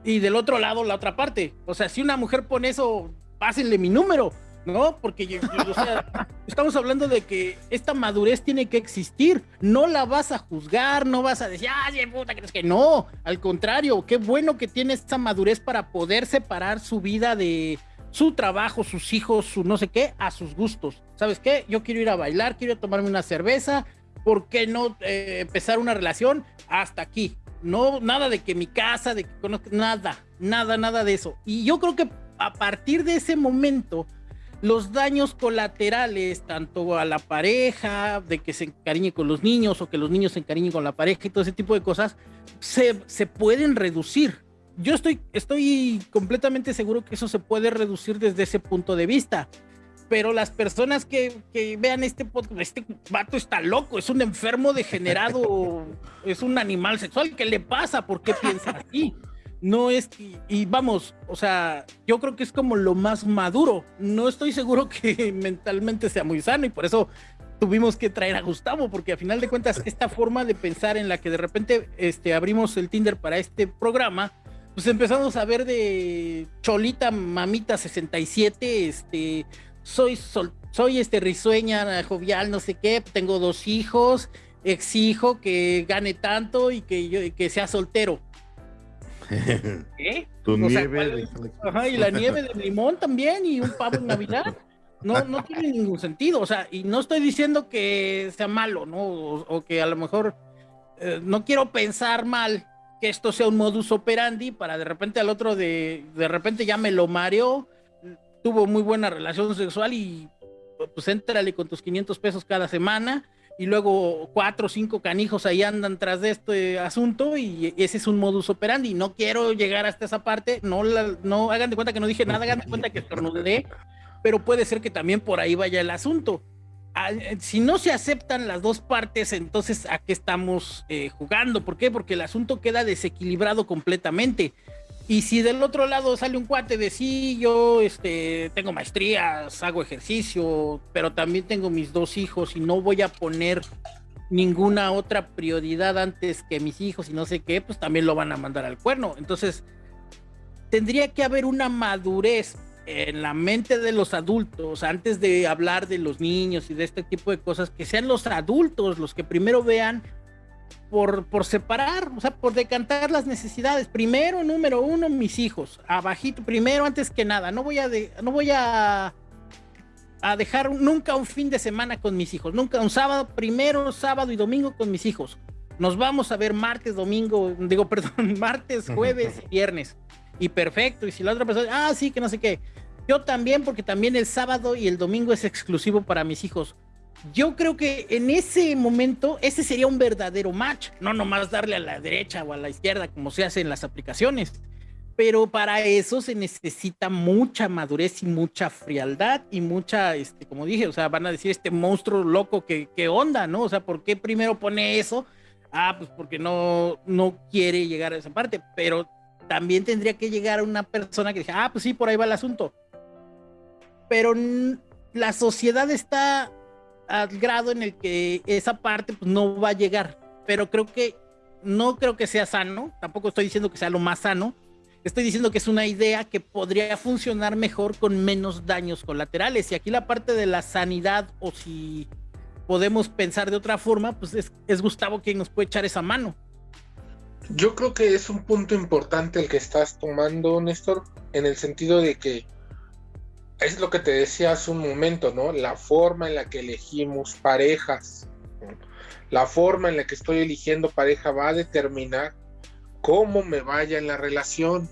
y del otro lado la otra parte. O sea, si una mujer pone eso, pásenle mi número, ¿no? Porque o sea, *laughs* estamos hablando de que esta madurez tiene que existir. No la vas a juzgar, no vas a decir, ay, puta, crees que no. Al contrario, qué bueno que tiene esta madurez para poder separar su vida de su trabajo, sus hijos, su no sé qué, a sus gustos. ¿Sabes qué? Yo quiero ir a bailar, quiero tomarme una cerveza. ¿Por qué no eh, empezar una relación hasta aquí? No, nada de que mi casa, de que conozca, nada, nada, nada de eso. Y yo creo que a partir de ese momento, los daños colaterales, tanto a la pareja, de que se encariñe con los niños o que los niños se encariñen con la pareja y todo ese tipo de cosas, se, se pueden reducir. Yo estoy, estoy completamente seguro que eso se puede reducir desde ese punto de vista pero las personas que, vean este podcast, este vato está loco, es un enfermo degenerado, *laughs* es un animal sexual, ¿qué le pasa? ¿Por qué piensa así? No es, y, vamos, o sea, yo creo que es como lo más maduro. No estoy seguro *laughs* que mentalmente sea muy sano y por eso tuvimos que traer a Gustavo, porque a final de cuentas, esta forma de pensar en la que de repente este, abrimos el Tinder para este programa, pues empezamos a ver de Cholita Mamita 67, este, soy, soy este risueña, jovial, no sé qué, tengo dos hijos, exijo que gane tanto y que, yo, que sea soltero. *laughs* ¿Qué? Tu nieve Ajá, y la nieve de limón también y un pavo en Navidad. No, no tiene ningún sentido. O sea, y no estoy diciendo que sea malo, ¿no? O, que a lo mejor eh, no quiero pensar mal que esto sea un modus operandi para de repente al otro de, de repente ya me lo mareó tuvo muy buena relación sexual y pues entrale con tus 500 pesos cada semana y luego cuatro o cinco canijos ahí andan tras de este asunto y ese es un modus operandi. No quiero llegar hasta esa parte, no, no hagan de cuenta que no dije nada, hagan de cuenta que estornudé, pero puede ser que también por ahí vaya el asunto. Ah, si no se aceptan las dos partes, entonces ¿a qué estamos eh, jugando? ¿Por qué? Porque el asunto queda desequilibrado completamente. Y si del otro lado sale un cuate de sí, yo este, tengo maestrías, hago ejercicio, pero también tengo mis dos hijos y no voy a poner ninguna otra prioridad antes que mis hijos y no sé qué, pues también lo van a mandar al cuerno. Entonces, tendría que haber una madurez en la mente de los adultos antes de hablar de los niños y de este tipo de cosas, que sean los adultos los que primero vean por, por separar, o sea, por decantar las necesidades. Primero, número uno, mis hijos, abajito, primero, antes que nada. No voy a, no voy a a dejar nunca un fin de semana con mis hijos, nunca un sábado, primero sábado y domingo con mis hijos. Nos vamos a ver martes, domingo, digo, *laughs* perdón, martes, jueves viernes. Y perfecto. Y si la otra persona, ah, sí, que no sé qué. Yo también, porque también el sábado y el domingo es exclusivo para mis hijos. Yo creo que en ese momento ese sería un verdadero match, no nomás darle a la derecha o a la izquierda como se hace en las aplicaciones. Pero para eso se necesita mucha madurez y mucha frialdad y mucha, este, como dije, o sea, van a decir este monstruo loco que, que onda, ¿no? O sea, ¿por qué primero pone eso? Ah, pues porque no, no quiere llegar a esa parte, pero también tendría que llegar a una persona que diga, ah, pues sí, por ahí va el asunto. Pero la sociedad está al grado en el que esa parte pues, no va a llegar. Pero creo que no creo que sea sano, tampoco estoy diciendo que sea lo más sano. Estoy diciendo que es una idea que podría funcionar mejor con menos daños colaterales. Y aquí la parte de la sanidad, o si podemos pensar de otra forma, pues es, es Gustavo quien nos puede echar esa mano. Yo creo que es un punto importante el que estás tomando, Néstor, en el sentido de que es lo que te decía hace un momento, ¿no? La forma en la que elegimos parejas, la forma en la que estoy eligiendo pareja va a determinar cómo me vaya en la relación.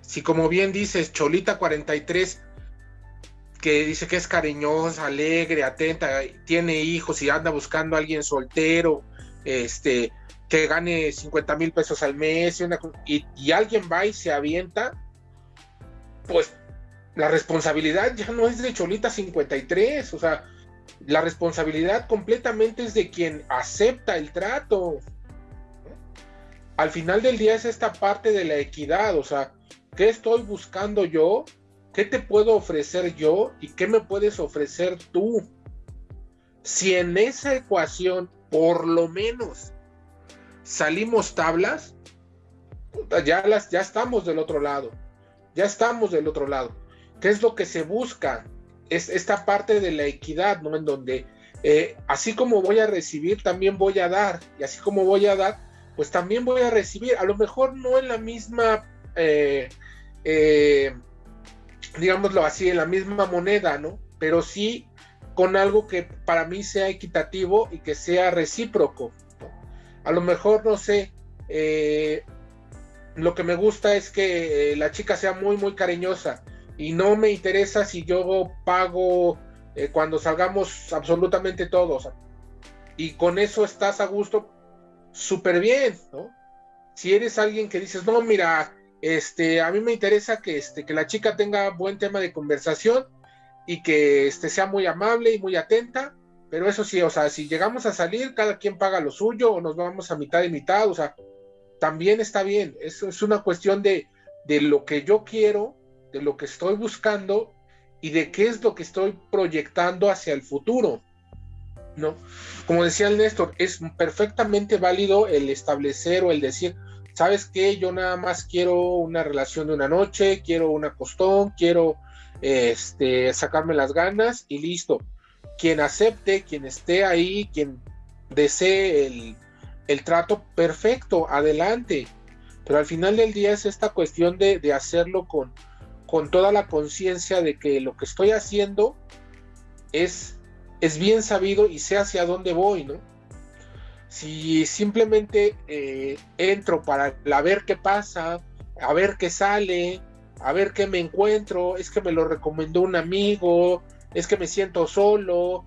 Si como bien dices, Cholita 43, que dice que es cariñosa, alegre, atenta, tiene hijos y anda buscando a alguien soltero, este, que gane 50 mil pesos al mes y, y alguien va y se avienta, pues la responsabilidad ya no es de Cholita 53, o sea, la responsabilidad completamente es de quien acepta el trato. Al final del día es esta parte de la equidad, o sea, ¿qué estoy buscando yo? ¿Qué te puedo ofrecer yo? ¿Y qué me puedes ofrecer tú? Si en esa ecuación, por lo menos, salimos tablas, ya, las, ya estamos del otro lado. Ya estamos del otro lado. ¿Qué es lo que se busca? Es esta parte de la equidad, ¿no? En donde eh, así como voy a recibir, también voy a dar. Y así como voy a dar, pues también voy a recibir. A lo mejor no en la misma, eh, eh, digámoslo así, en la misma moneda, ¿no? Pero sí con algo que para mí sea equitativo y que sea recíproco. A lo mejor, no sé, lo que me gusta es que la chica sea muy, muy cariñosa y no me interesa si yo pago eh, cuando salgamos absolutamente todos. Y con eso estás a gusto, súper bien, ¿no? Si eres alguien que dices, no, mira, este, a mí me interesa que, este, que la chica tenga buen tema de conversación y que este, sea muy amable y muy atenta, pero eso sí, o sea, si llegamos a salir, cada quien paga lo suyo o nos vamos a mitad y mitad, o sea, también está bien. Eso es una cuestión de, de lo que yo quiero de lo que estoy buscando y de qué es lo que estoy proyectando hacia el futuro. ¿no? Como decía el Néstor, es perfectamente válido el establecer o el decir, ¿sabes qué? Yo nada más quiero una relación de una noche, quiero una costón, quiero este, sacarme las ganas y listo. Quien acepte, quien esté ahí, quien desee el, el trato, perfecto, adelante. Pero al final del día es esta cuestión de, de hacerlo con, con toda la conciencia de que lo que estoy haciendo es, es bien sabido y sé hacia dónde voy, ¿no? Si simplemente eh, entro para ver qué pasa, a ver qué sale, a ver qué me encuentro, es que me lo recomendó un amigo, es que me siento solo,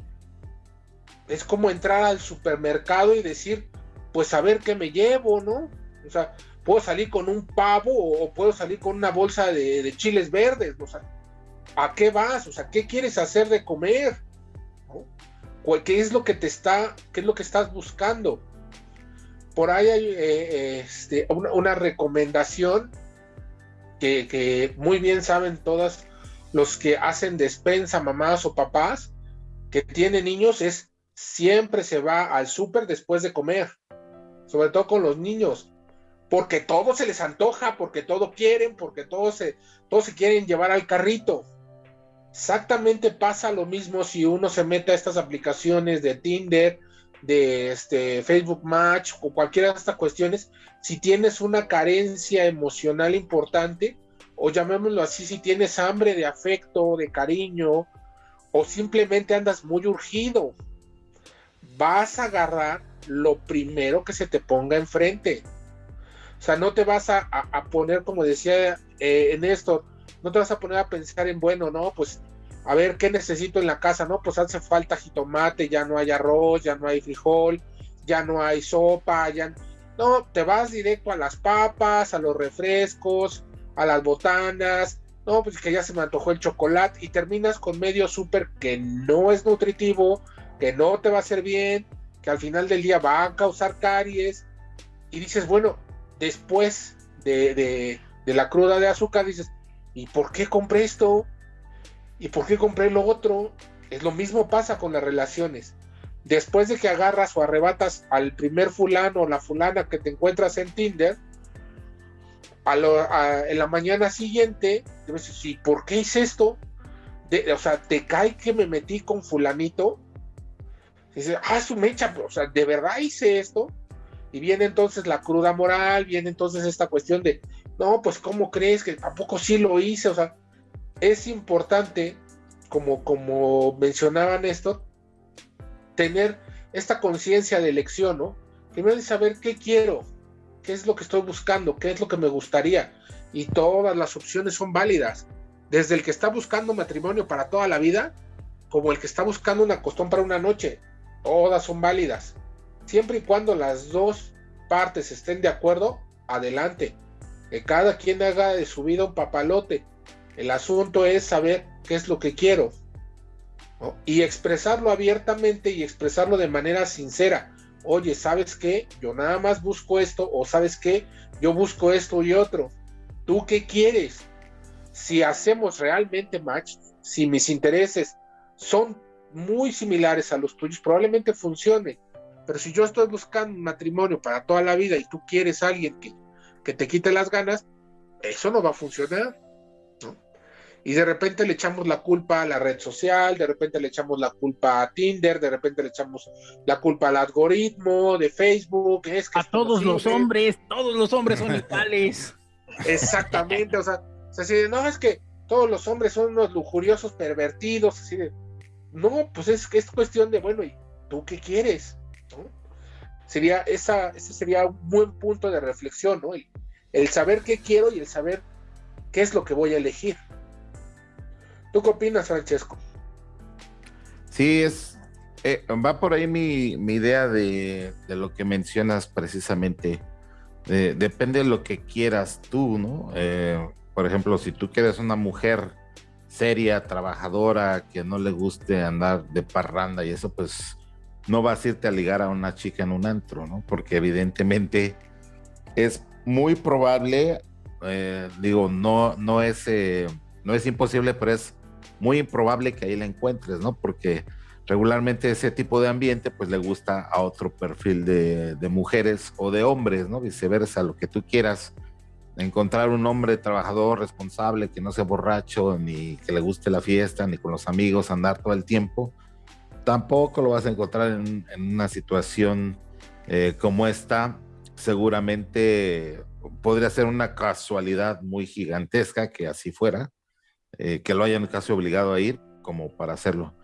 es como entrar al supermercado y decir, pues a ver qué me llevo, ¿no? O sea, puedo salir con un pavo o puedo salir con una bolsa de, chiles verdes. ¿a qué vas? O sea, ¿qué quieres hacer de comer? ¿Qué es lo que te está, qué es lo que estás buscando? Por ahí hay eh, este, una, recomendación que, que, muy bien saben todas los que hacen despensa, mamás o papás que tienen niños, es siempre se va al súper después de comer, sobre todo con los niños porque todo se les antoja, porque todo quieren, porque todos se, todos se quieren llevar al carrito. Exactamente pasa lo mismo si uno se mete a estas aplicaciones de Tinder, de este Facebook Match o cualquiera de estas cuestiones, si tienes una carencia emocional importante o llamémoslo así, si tienes hambre de afecto, de cariño, o simplemente andas muy urgido, vas a agarrar lo primero que se te ponga enfrente. O sea, no te vas a, poner, como decía eh, en esto, no te vas a poner a pensar en, bueno, no, pues a ver qué necesito en la casa, no, pues hace falta jitomate, ya no hay arroz, ya no hay frijol, ya no hay sopa, ya no, te vas directo a las papas, a los refrescos, a las botanas, no, pues que ya se me antojó el chocolate y terminas con medio súper que no es nutritivo, que no te va a hacer bien, que al final del día va a causar caries y dices, bueno, después de, de, la cruda de azúcar dices, ¿y por qué compré esto? ¿Y por qué compré lo otro? Es lo mismo pasa con las relaciones. Después de que agarras o arrebatas al primer fulano o la fulana que te encuentras en Tinder, a en la mañana siguiente, te dices, ¿y por qué hice esto? o sea, te cae que me metí con fulanito. Dices, ah, su mecha, o sea, ¿de verdad hice esto? Y viene entonces la cruda moral, viene entonces esta cuestión de, no, pues ¿cómo crees que tampoco sí lo hice? O sea, es importante, como, como mencionaban esto, tener esta conciencia de elección, ¿no? Primero de saber qué quiero, qué es lo que estoy buscando, qué es lo que me gustaría. Y todas las opciones son válidas. Desde el que está buscando matrimonio para toda la vida, como el que está buscando una costón para una noche. Todas son válidas. Siempre y cuando las dos partes estén de acuerdo, adelante. Que cada quien haga de su vida un papalote. El asunto es saber qué es lo que quiero. Y expresarlo abiertamente y expresarlo de manera sincera. Oye, ¿sabes qué? Yo nada más busco esto o sabes qué? Yo busco esto y otro. ¿Tú qué quieres? Si hacemos realmente match, si mis intereses son muy similares a los tuyos, probablemente funcione. Pero si yo estoy buscando un matrimonio para toda la vida y tú quieres a alguien que, que te quite las ganas, eso no va a funcionar y de repente le echamos la culpa a la red social, de repente le echamos la culpa a Tinder, de repente le echamos la culpa al algoritmo de Facebook. Es a todos los hombres, todos los hombres son iguales. *laughs* Exactamente, o sea, así de, no, es que todos los hombres son unos lujuriosos pervertidos, así de, no, pues es que es cuestión de, bueno, ¿y tú qué quieres? Sería, esa, ese sería un buen punto de reflexión, el saber qué quiero y el saber qué es lo que voy a elegir. ¿Tú qué opinas, Francesco? Sí, es eh, va por ahí mi, idea de, lo que mencionas precisamente. depende de lo que quieras tú, ¿no? Eh, por ejemplo, si tú quieres una mujer seria, trabajadora, que no le guste andar de parranda y eso, pues no vas a irte a ligar a una chica en un antro, ¿no? Porque evidentemente es muy probable, eh, digo, no, no es, no es imposible, pero es muy improbable que ahí la encuentres, ¿no? Porque regularmente ese tipo de ambiente pues le gusta a otro perfil de, mujeres o de hombres, ¿no? Viceversa, lo que tú quieras. Encontrar un hombre trabajador, responsable, que no sea borracho, ni que le guste la fiesta, ni con los amigos andar todo el tiempo, tampoco lo vas a encontrar en, una situación eh, como esta. Seguramente podría ser una casualidad muy gigantesca que así fuera, eh, que lo hayan casi obligado a ir como para hacerlo.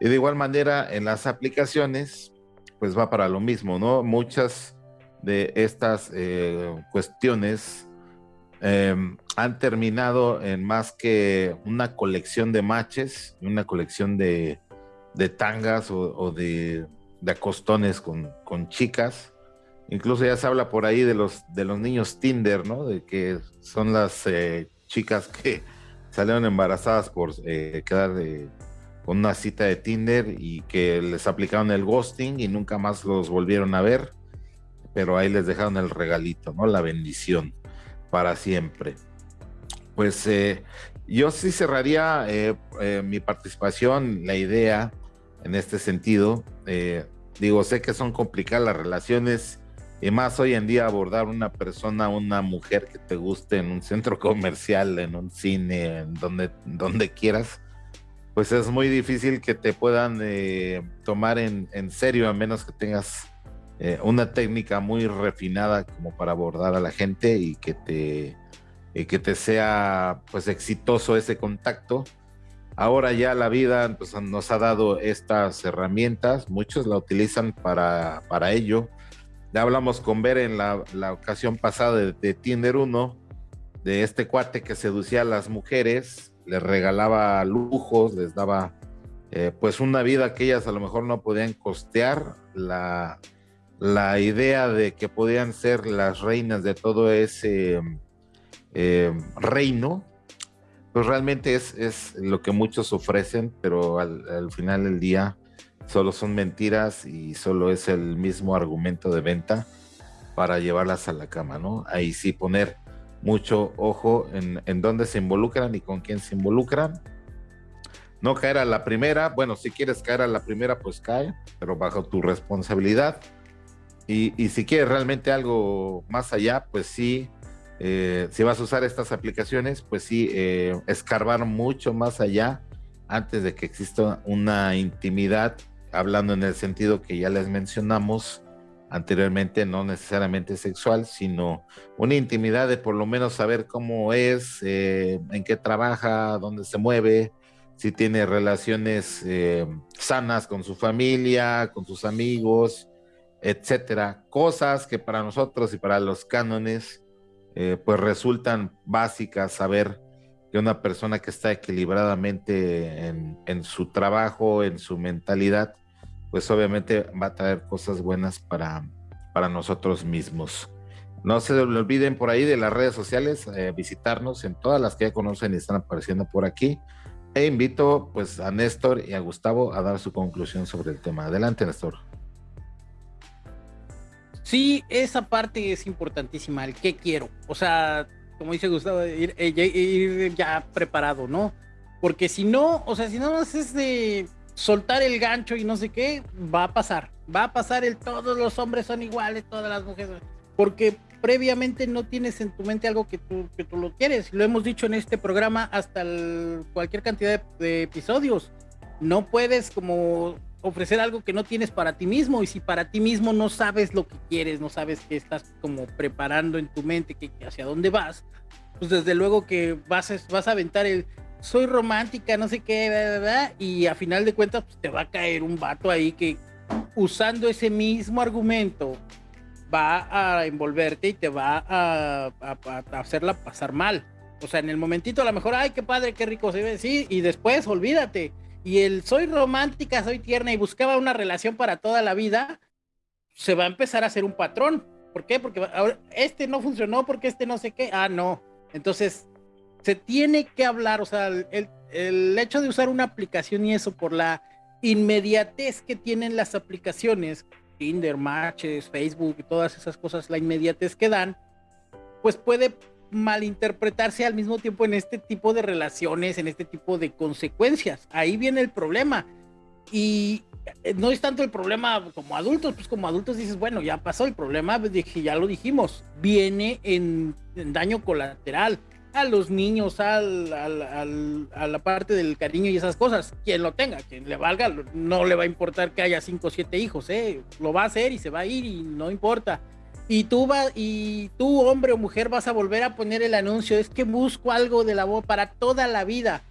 Y de igual manera, en las aplicaciones, pues va para lo mismo, ¿no? Muchas de estas eh, cuestiones em, han terminado en más que una colección de matches, una colección de, de tangas o, de, de, acostones con, con, chicas. Incluso ya se habla por ahí de los, de los niños Tinder, ¿no? De que son las eh, chicas que *laughs* salieron embarazadas por eh, quedar con una cita de Tinder y que les aplicaron el ghosting y nunca más los volvieron a ver, pero ahí les dejaron el regalito, ¿no? La bendición para siempre. Pues eh, yo sí cerraría eh, mi participación, la idea en este sentido. digo, sé que son complicadas las relaciones y más hoy en día abordar una persona, una mujer que te guste en un centro *laughs* comercial, en un cine, en donde, donde quieras, pues es muy difícil que te puedan eh, tomar en, serio, a menos que tengas eh, una técnica muy refinada como para abordar a la gente y que te que te sea pues exitoso ese contacto. Ahora ya la vida nos ha dado estas herramientas, muchos la utilizan para, para ello. Ya hablamos con Ver en la, la ocasión pasada de, de, Tinder 1, de este cuate que seducía a las mujeres, les regalaba lujos, les daba eh, pues una vida que ellas a lo mejor no podían costear, la, la idea de que podían ser las reinas de todo ese eh, reino, pues realmente es, es, lo que muchos ofrecen, pero al, final del día solo son mentiras y solo es el mismo argumento de venta para llevarlas a la cama, ¿no? Ahí sí poner mucho ojo en, en dónde se involucran y con quién se involucran. No caer a la primera, bueno, si quieres caer a la primera, pues cae, pero bajo tu responsabilidad. Y, y si quieres realmente algo más allá, pues sí, eh, si vas a usar estas aplicaciones, pues sí, eh, escarbar mucho más allá antes de que exista una intimidad, hablando en el sentido que ya les mencionamos anteriormente, no necesariamente sexual, sino una intimidad de por lo menos saber cómo es, eh, en qué trabaja, dónde se mueve, si tiene relaciones sanas con su familia, con sus amigos, etcétera. Cosas que para nosotros y para los cánones eh, pues resultan básicas saber que una persona que está equilibradamente en, su trabajo, en su mentalidad, pues obviamente va a traer cosas buenas para, para nosotros mismos. No se olviden por ahí de las redes sociales, eh, visitarnos en todas las que ya conocen y están apareciendo por aquí. E invito pues a Néstor y a Gustavo a dar su conclusión sobre el tema. Adelante, Néstor. Sí, esa parte es importantísima, el qué quiero. O sea, como dice Gustavo, ir, eh, ya preparado, ¿no? Porque si no, o sea, si no es de soltar el gancho y no sé qué, va a pasar. Va a pasar el todos los hombres son iguales, todas las mujeres. Porque previamente no tienes en tu mente algo que tú, que tú lo quieres. Lo hemos dicho en este programa hasta cualquier cantidad de episodios. No puedes como ofrecer algo que no tienes para ti mismo y si para ti mismo no sabes lo que quieres, no sabes qué estás como preparando en tu mente, que, hacia dónde vas, pues desde luego que vas, a, vas a aventar el soy romántica, no sé qué, y a final de cuentas pues, te va a caer un vato ahí que usando ese mismo argumento va a envolverte y te va a, a hacerla pasar mal. O sea, en el momentito a lo mejor, ay, qué padre, qué rico se ve, sí, y después olvídate y el soy romántica, soy tierna y buscaba una relación para toda la vida, se va a empezar a hacer un patrón. ¿Por qué? Porque este no funcionó, porque este no sé qué. Ah, no. Entonces, se tiene que hablar, o sea, el, el hecho de usar una aplicación y eso por la inmediatez que tienen las aplicaciones, Tinder, Matches, Facebook y todas esas cosas, la inmediatez que dan, pues puede malinterpretarse al mismo tiempo en este tipo de relaciones, en este tipo de consecuencias. Ahí viene el problema. Y eh, no es tanto el problema como adultos, pues como adultos dices, bueno, ya pasó el problema, pues, ya lo dijimos, viene en, daño colateral a los niños, al, a la parte del cariño y esas cosas. Quien lo tenga, quien le valga, no le va a importar que haya cinco o siete hijos, ¿eh? lo va a hacer y se va a ir y no importa y tú vas y tú hombre o mujer vas a volver a poner el anuncio es que busco algo de la voz para toda la vida.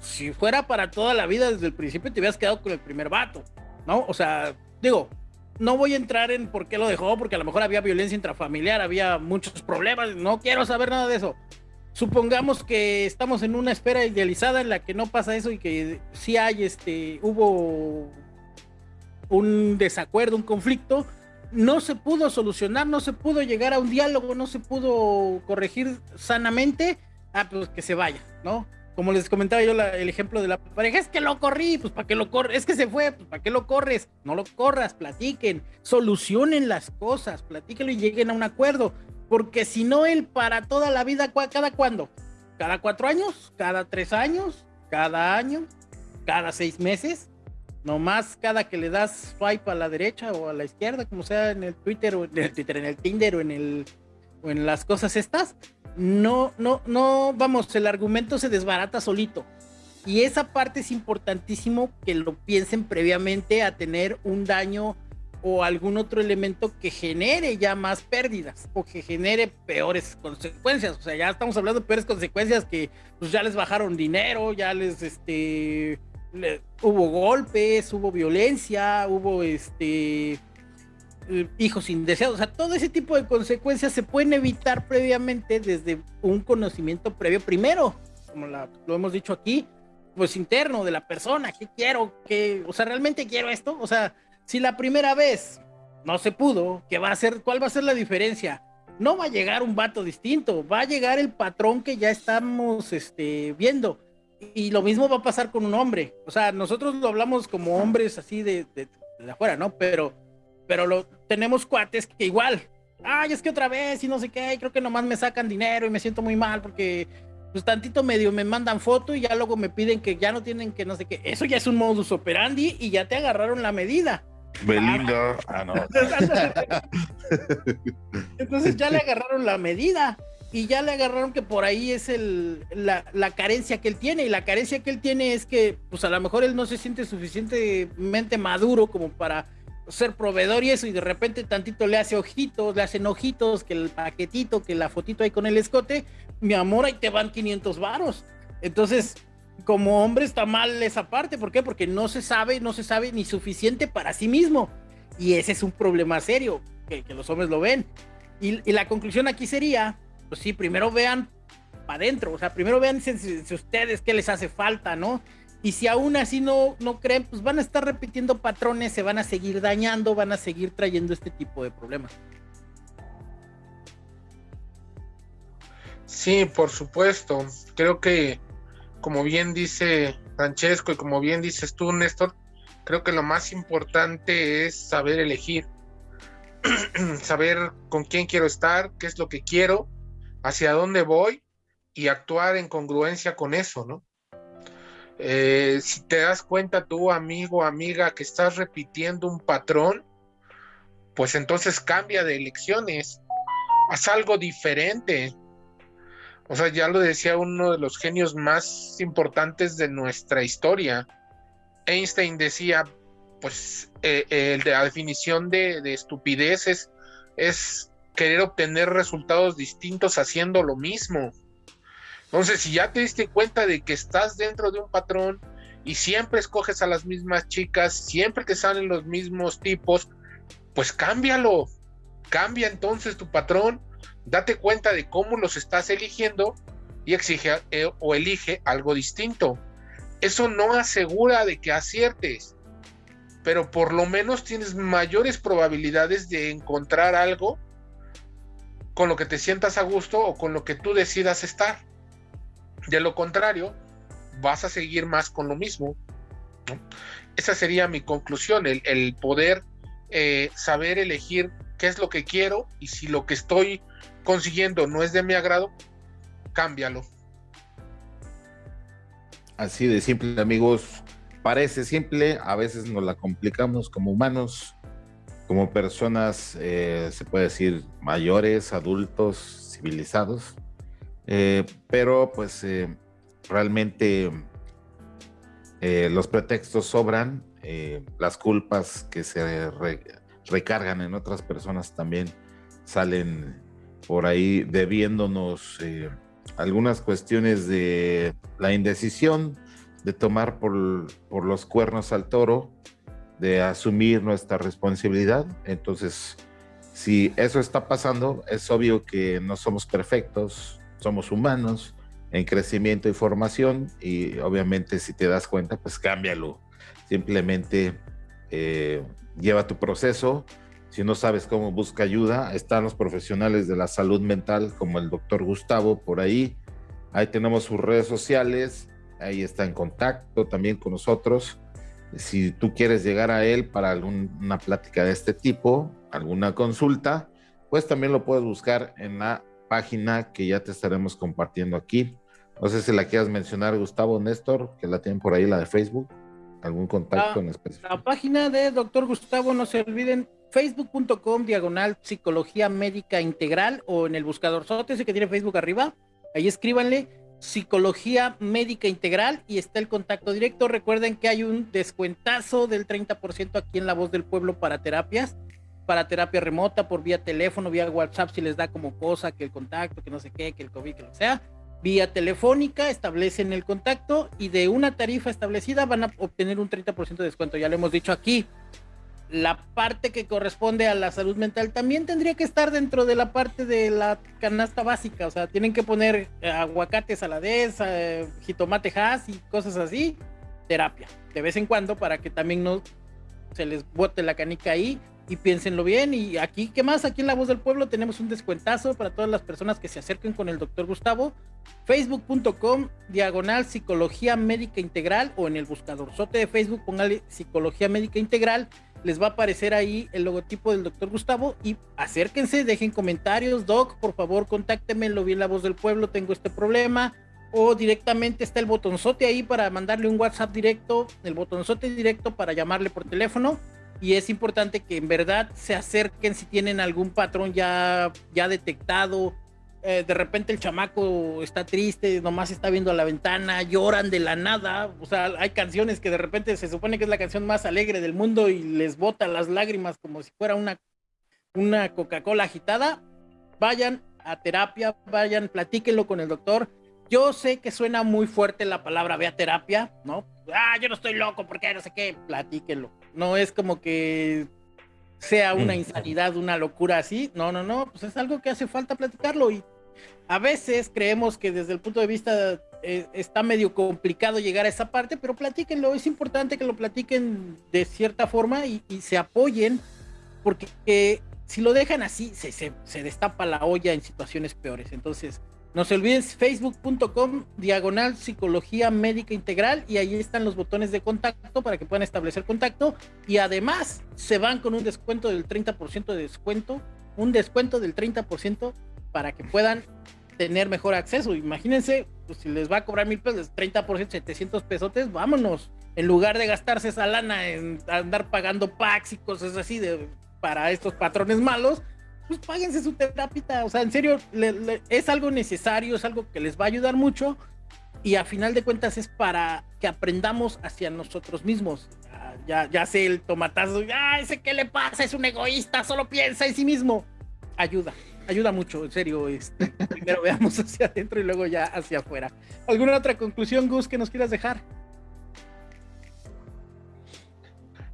Si fuera para toda la vida desde el principio te hubieras quedado con el primer vato no o sea digo no voy a entrar en por qué lo dejó porque a lo mejor había violencia intrafamiliar había muchos problemas no quiero saber nada de eso. Supongamos que estamos en una esfera idealizada en la que no pasa eso y que sí hay este hubo un desacuerdo un conflicto no se pudo solucionar, no se pudo llegar a un diálogo, no se pudo corregir sanamente, ah, pues que se vaya, ¿no? Como les comentaba yo el ejemplo de la pareja, es que lo corrí, pues para qué lo corres, es que se fue, pues para qué lo corres, no lo corras, platiquen, solucionen las cosas, platíquenlo y lleguen a un acuerdo, porque si no él para toda la vida, ¿cada cuándo? ¿Cada cuatro años? ¿Cada tres años? ¿Cada año? ¿Cada seis meses? Nomás cada que le das swipe a la derecha o a la izquierda, como sea en el Twitter o en el Twitter, en el Tinder o en el o en las cosas estas, no, no, no, vamos, el argumento se desbarata solito. Y esa parte es importantísimo que lo piensen previamente a tener un daño o algún otro elemento que genere ya más pérdidas o que genere peores consecuencias. O sea, ya estamos hablando de peores consecuencias que pues ya les bajaron dinero, ya les este hubo golpes, hubo violencia, hubo este hijos indeseados, o sea, todo ese tipo de consecuencias se pueden evitar previamente desde un conocimiento previo primero, como lo hemos dicho aquí, pues interno de la persona, ¿qué quiero? ¿Qué, o sea, realmente quiero esto? O sea, si la primera vez no se pudo, ¿qué va a ser? ¿Cuál va a ser la diferencia? No va a llegar un vato distinto, va a llegar el patrón que ya estamos este, viendo. Y lo mismo va a pasar con un hombre. O sea, nosotros lo hablamos como hombres así de, de, afuera, ¿no? Pero, pero lo, tenemos cuates que igual, ay, es que otra vez y no sé qué, creo que nomás me sacan dinero y me siento muy mal porque pues tantito medio me mandan foto y ya luego me piden que ya no tienen que no sé qué. Eso ya es un modus operandi y ya te agarraron la medida. Belinda. Ah, no. *laughs* Entonces ya le agarraron la medida y ya le agarraron que por ahí es el, la, la, carencia que él tiene. Y la carencia que él tiene es que, pues a lo mejor él no se siente suficientemente maduro como para ser proveedor y eso. Y de repente tantito le hace ojitos, le hacen ojitos, que el paquetito, que la fotito ahí con el escote. Mi amor, ahí te van 500 varos. Entonces, como hombre está mal esa parte. ¿Por qué? Porque no se sabe, no se sabe ni suficiente para sí mismo. Y ese es un problema serio, que, los hombres lo ven. Y, la conclusión aquí sería, pues sí, primero vean para adentro, o sea, primero vean si, ustedes qué les hace falta, ¿no? Y si aún así no, no creen, pues van a estar repitiendo patrones, se van a seguir dañando, van a seguir trayendo este tipo de problemas. Sí, por supuesto. Creo que como bien dice Francesco y como bien dices tú, Néstor, creo que lo más importante es saber elegir, *clears throat* saber con quién quiero estar, qué es lo que quiero, hacia dónde voy y actuar en congruencia con eso, ¿no? Eh, si te das cuenta tú, amigo, amiga, que estás repitiendo un patrón, pues entonces cambia de elecciones, haz algo diferente, o sea, ya lo decía uno de los genios más importantes de nuestra historia. Einstein decía, pues eh, la definición de, estupidez es, es querer obtener resultados distintos haciendo lo mismo. Entonces, si ya te diste cuenta de que estás dentro de un patrón y siempre escoges a las mismas chicas, siempre te salen los mismos tipos, pues cámbialo. Cambia entonces tu patrón date cuenta de cómo los estás eligiendo y exige eh, o elige algo distinto. Eso no asegura de que aciertes, pero por lo menos tienes mayores probabilidades de encontrar algo con lo que te sientas a gusto o con lo que tú decidas estar. De lo contrario, vas a seguir más con lo mismo. Esa sería mi conclusión, el, poder eh, saber elegir qué es lo que quiero y si lo que estoy consiguiendo no es de mi agrado, cámbialo. Así de simple, amigos. Parece simple, a veces nos la complicamos como humanos, como personas, eh, se puede decir, mayores, adultos, civilizados. Eh, pero pues eh, realmente los pretextos sobran, las culpas que se recargan en otras personas también salen por ahí debiéndonos algunas cuestiones de la indecisión de tomar por, los cuernos al toro, de asumir nuestra responsabilidad. Entonces, si eso está pasando, es obvio que no somos perfectos, somos humanos en crecimiento y formación y obviamente si te das cuenta, pues cámbialo. Simplemente eh, lleva tu proceso, si no sabes cómo, busca ayuda. Están los profesionales de la salud mental, como el doctor Gustavo, por ahí. Ahí tenemos sus redes sociales. Ahí está en contacto también con nosotros. Si tú quieres llegar a él para alguna plática de este tipo, alguna consulta, pues también lo puedes buscar en la página que ya te estaremos compartiendo aquí. No sé si la quieras mencionar, Gustavo Néstor, que la tienen por ahí, la de Facebook. ¿Algún contacto en específico? La página de doctor Gustavo, no se olviden, facebook.com diagonal psicología médica integral o en el buscador ese que tiene Facebook arriba, ahí escríbanle Psicología Médica Integral y está el contacto directo. Recuerden que hay un descuentazo del 30% aquí en La Voz del Pueblo para terapias, para terapia remota, por vía teléfono, vía WhatsApp, si les da como cosa que el contacto, que no sé qué, que el COVID, que lo sea. Vía telefónica establecen el contacto y de una tarifa establecida van a obtener un 30% de descuento. Ya lo hemos dicho aquí la parte que corresponde a la salud mental también tendría que estar dentro de la parte de la canasta básica, o sea, tienen que poner eh, aguacate saladez, eh, jitomate has y cosas así, terapia, de vez en cuando para que también no se les bote la canica ahí y piénsenlo bien. Y aquí, ¿qué más? Aquí en La Voz del Pueblo tenemos un descuentazo para todas las personas que se acerquen con el doctor Gustavo. Facebook.com, diagonal Psicología Médica Integral o en el buscador sote de Facebook, póngale Psicología Médica Integral les va a aparecer ahí el logotipo del doctor Gustavo y acérquense, dejen comentarios, doc, por favor, contácteme, lo vi en la voz del pueblo, tengo este problema, o directamente está el botonzote ahí para mandarle un WhatsApp directo, el botonzote directo para llamarle por teléfono. Y es importante que en verdad se acerquen si tienen algún patrón ya, ya detectado, eh, de repente el chamaco está triste, nomás está viendo a la ventana, lloran de la nada. O sea, hay canciones que de repente se supone que es la canción más alegre del mundo y les bota las lágrimas como si fuera una, una Coca-Cola agitada. Vayan a terapia, vayan, platíquenlo con el doctor. Yo sé que suena muy fuerte la palabra ve a terapia, ¿no? Ah, yo no estoy loco porque no sé qué, platíquenlo. No es como que sea una mm. insanidad, una locura así. No, no, no, pues es algo que hace falta platicarlo y a veces creemos que desde el punto de vista eh, está medio complicado llegar a esa parte, pero platíquenlo, es importante que lo platiquen de cierta forma y, se apoyen, porque si lo dejan así, se, se, destapa la olla en situaciones peores. Entonces, no se olviden facebook.com diagonal psicología médica integral y ahí están los botones de contacto para que puedan establecer contacto y además se van con un descuento del 30% de descuento, un descuento del 30% para que puedan tener mejor acceso. Imagínense, pues, si les va a cobrar mil pesos, 30%, 700 pesotes, vámonos. En lugar de gastarse esa lana en andar pagando packs y cosas así de, para estos patrones malos, pues páguense su terapia. O sea, en serio, es algo necesario, es algo que les va a ayudar mucho. Y a final de cuentas es para que aprendamos hacia nosotros mismos. Ya, ya, sé el tomatazo, ya ese que le pasa, es un egoísta, solo piensa en sí mismo. Ayuda, ayuda mucho, en serio. Este, *laughs* primero veamos hacia adentro y luego ya hacia afuera. ¿Alguna otra conclusión, Gus, que nos quieras dejar?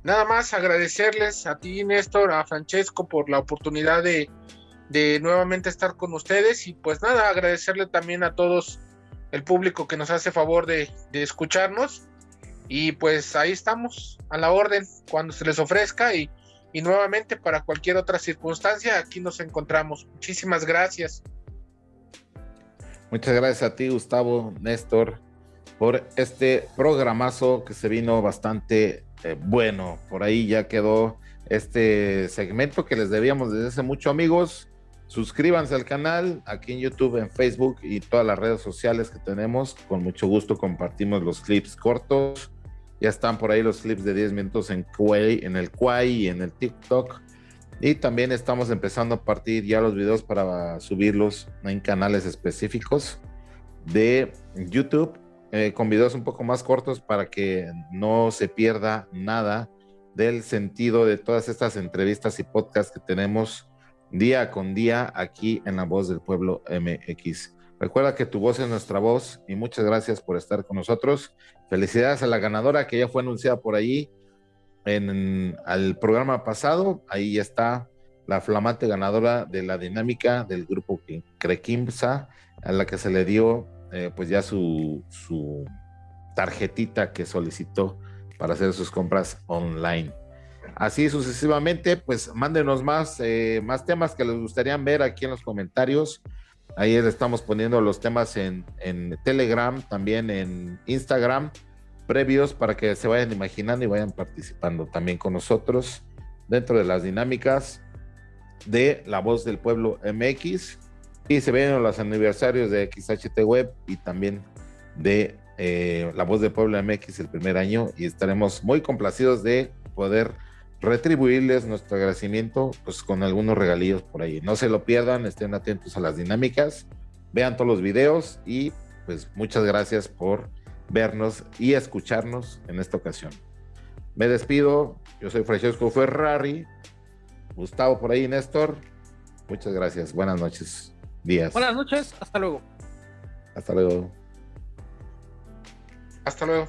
Nada más agradecerles a ti, Néstor, a Francesco por la oportunidad de, de nuevamente estar con ustedes y pues nada, agradecerle también a todos el público que nos hace favor de, de escucharnos y pues ahí estamos a la orden cuando se les ofrezca y y nuevamente para cualquier otra circunstancia, aquí nos encontramos. Muchísimas gracias. Muchas gracias a ti, Gustavo, Néstor, por este programazo que se vino bastante eh, bueno. Por ahí ya quedó este segmento que les debíamos desde hace mucho, amigos. Suscríbanse al canal aquí en YouTube, en Facebook y todas las redes sociales que tenemos. Con mucho gusto compartimos los clips cortos ya están por ahí los clips de 10 minutos en, en el Quai y en el TikTok. Y también estamos empezando a partir ya los videos para subirlos en canales específicos de YouTube, eh, con videos un poco más cortos para que no se pierda nada del sentido de todas estas entrevistas y podcasts que tenemos día con día aquí en La Voz del Pueblo MX. Recuerda que tu voz es nuestra voz y muchas gracias por estar con nosotros. Felicidades a la ganadora que ya fue anunciada por ahí en el programa pasado. Ahí está la flamante ganadora de la dinámica del grupo Crequimsa, a la que se le dio eh, pues ya su, su tarjetita que solicitó para hacer sus compras online. Así sucesivamente, pues mándenos más, eh, más temas que les gustaría ver aquí en los comentarios. Ahí estamos poniendo los temas en, Telegram, también en Instagram, previos para que se vayan imaginando y vayan participando también con nosotros dentro de las dinámicas de La Voz del Pueblo MX. Y se vienen los aniversarios de XHT Web y también de eh, La Voz del Pueblo MX el primer año. Y estaremos muy complacidos de poder retribuirles nuestro agradecimiento pues con algunos regalillos por ahí. No se lo pierdan, estén atentos a las dinámicas, vean todos los videos y pues muchas gracias por vernos y escucharnos en esta ocasión. Me despido, yo soy Francesco Ferrari, Gustavo por ahí, Néstor. Muchas gracias, buenas noches, días. Buenas noches, hasta luego. Hasta luego. Hasta luego.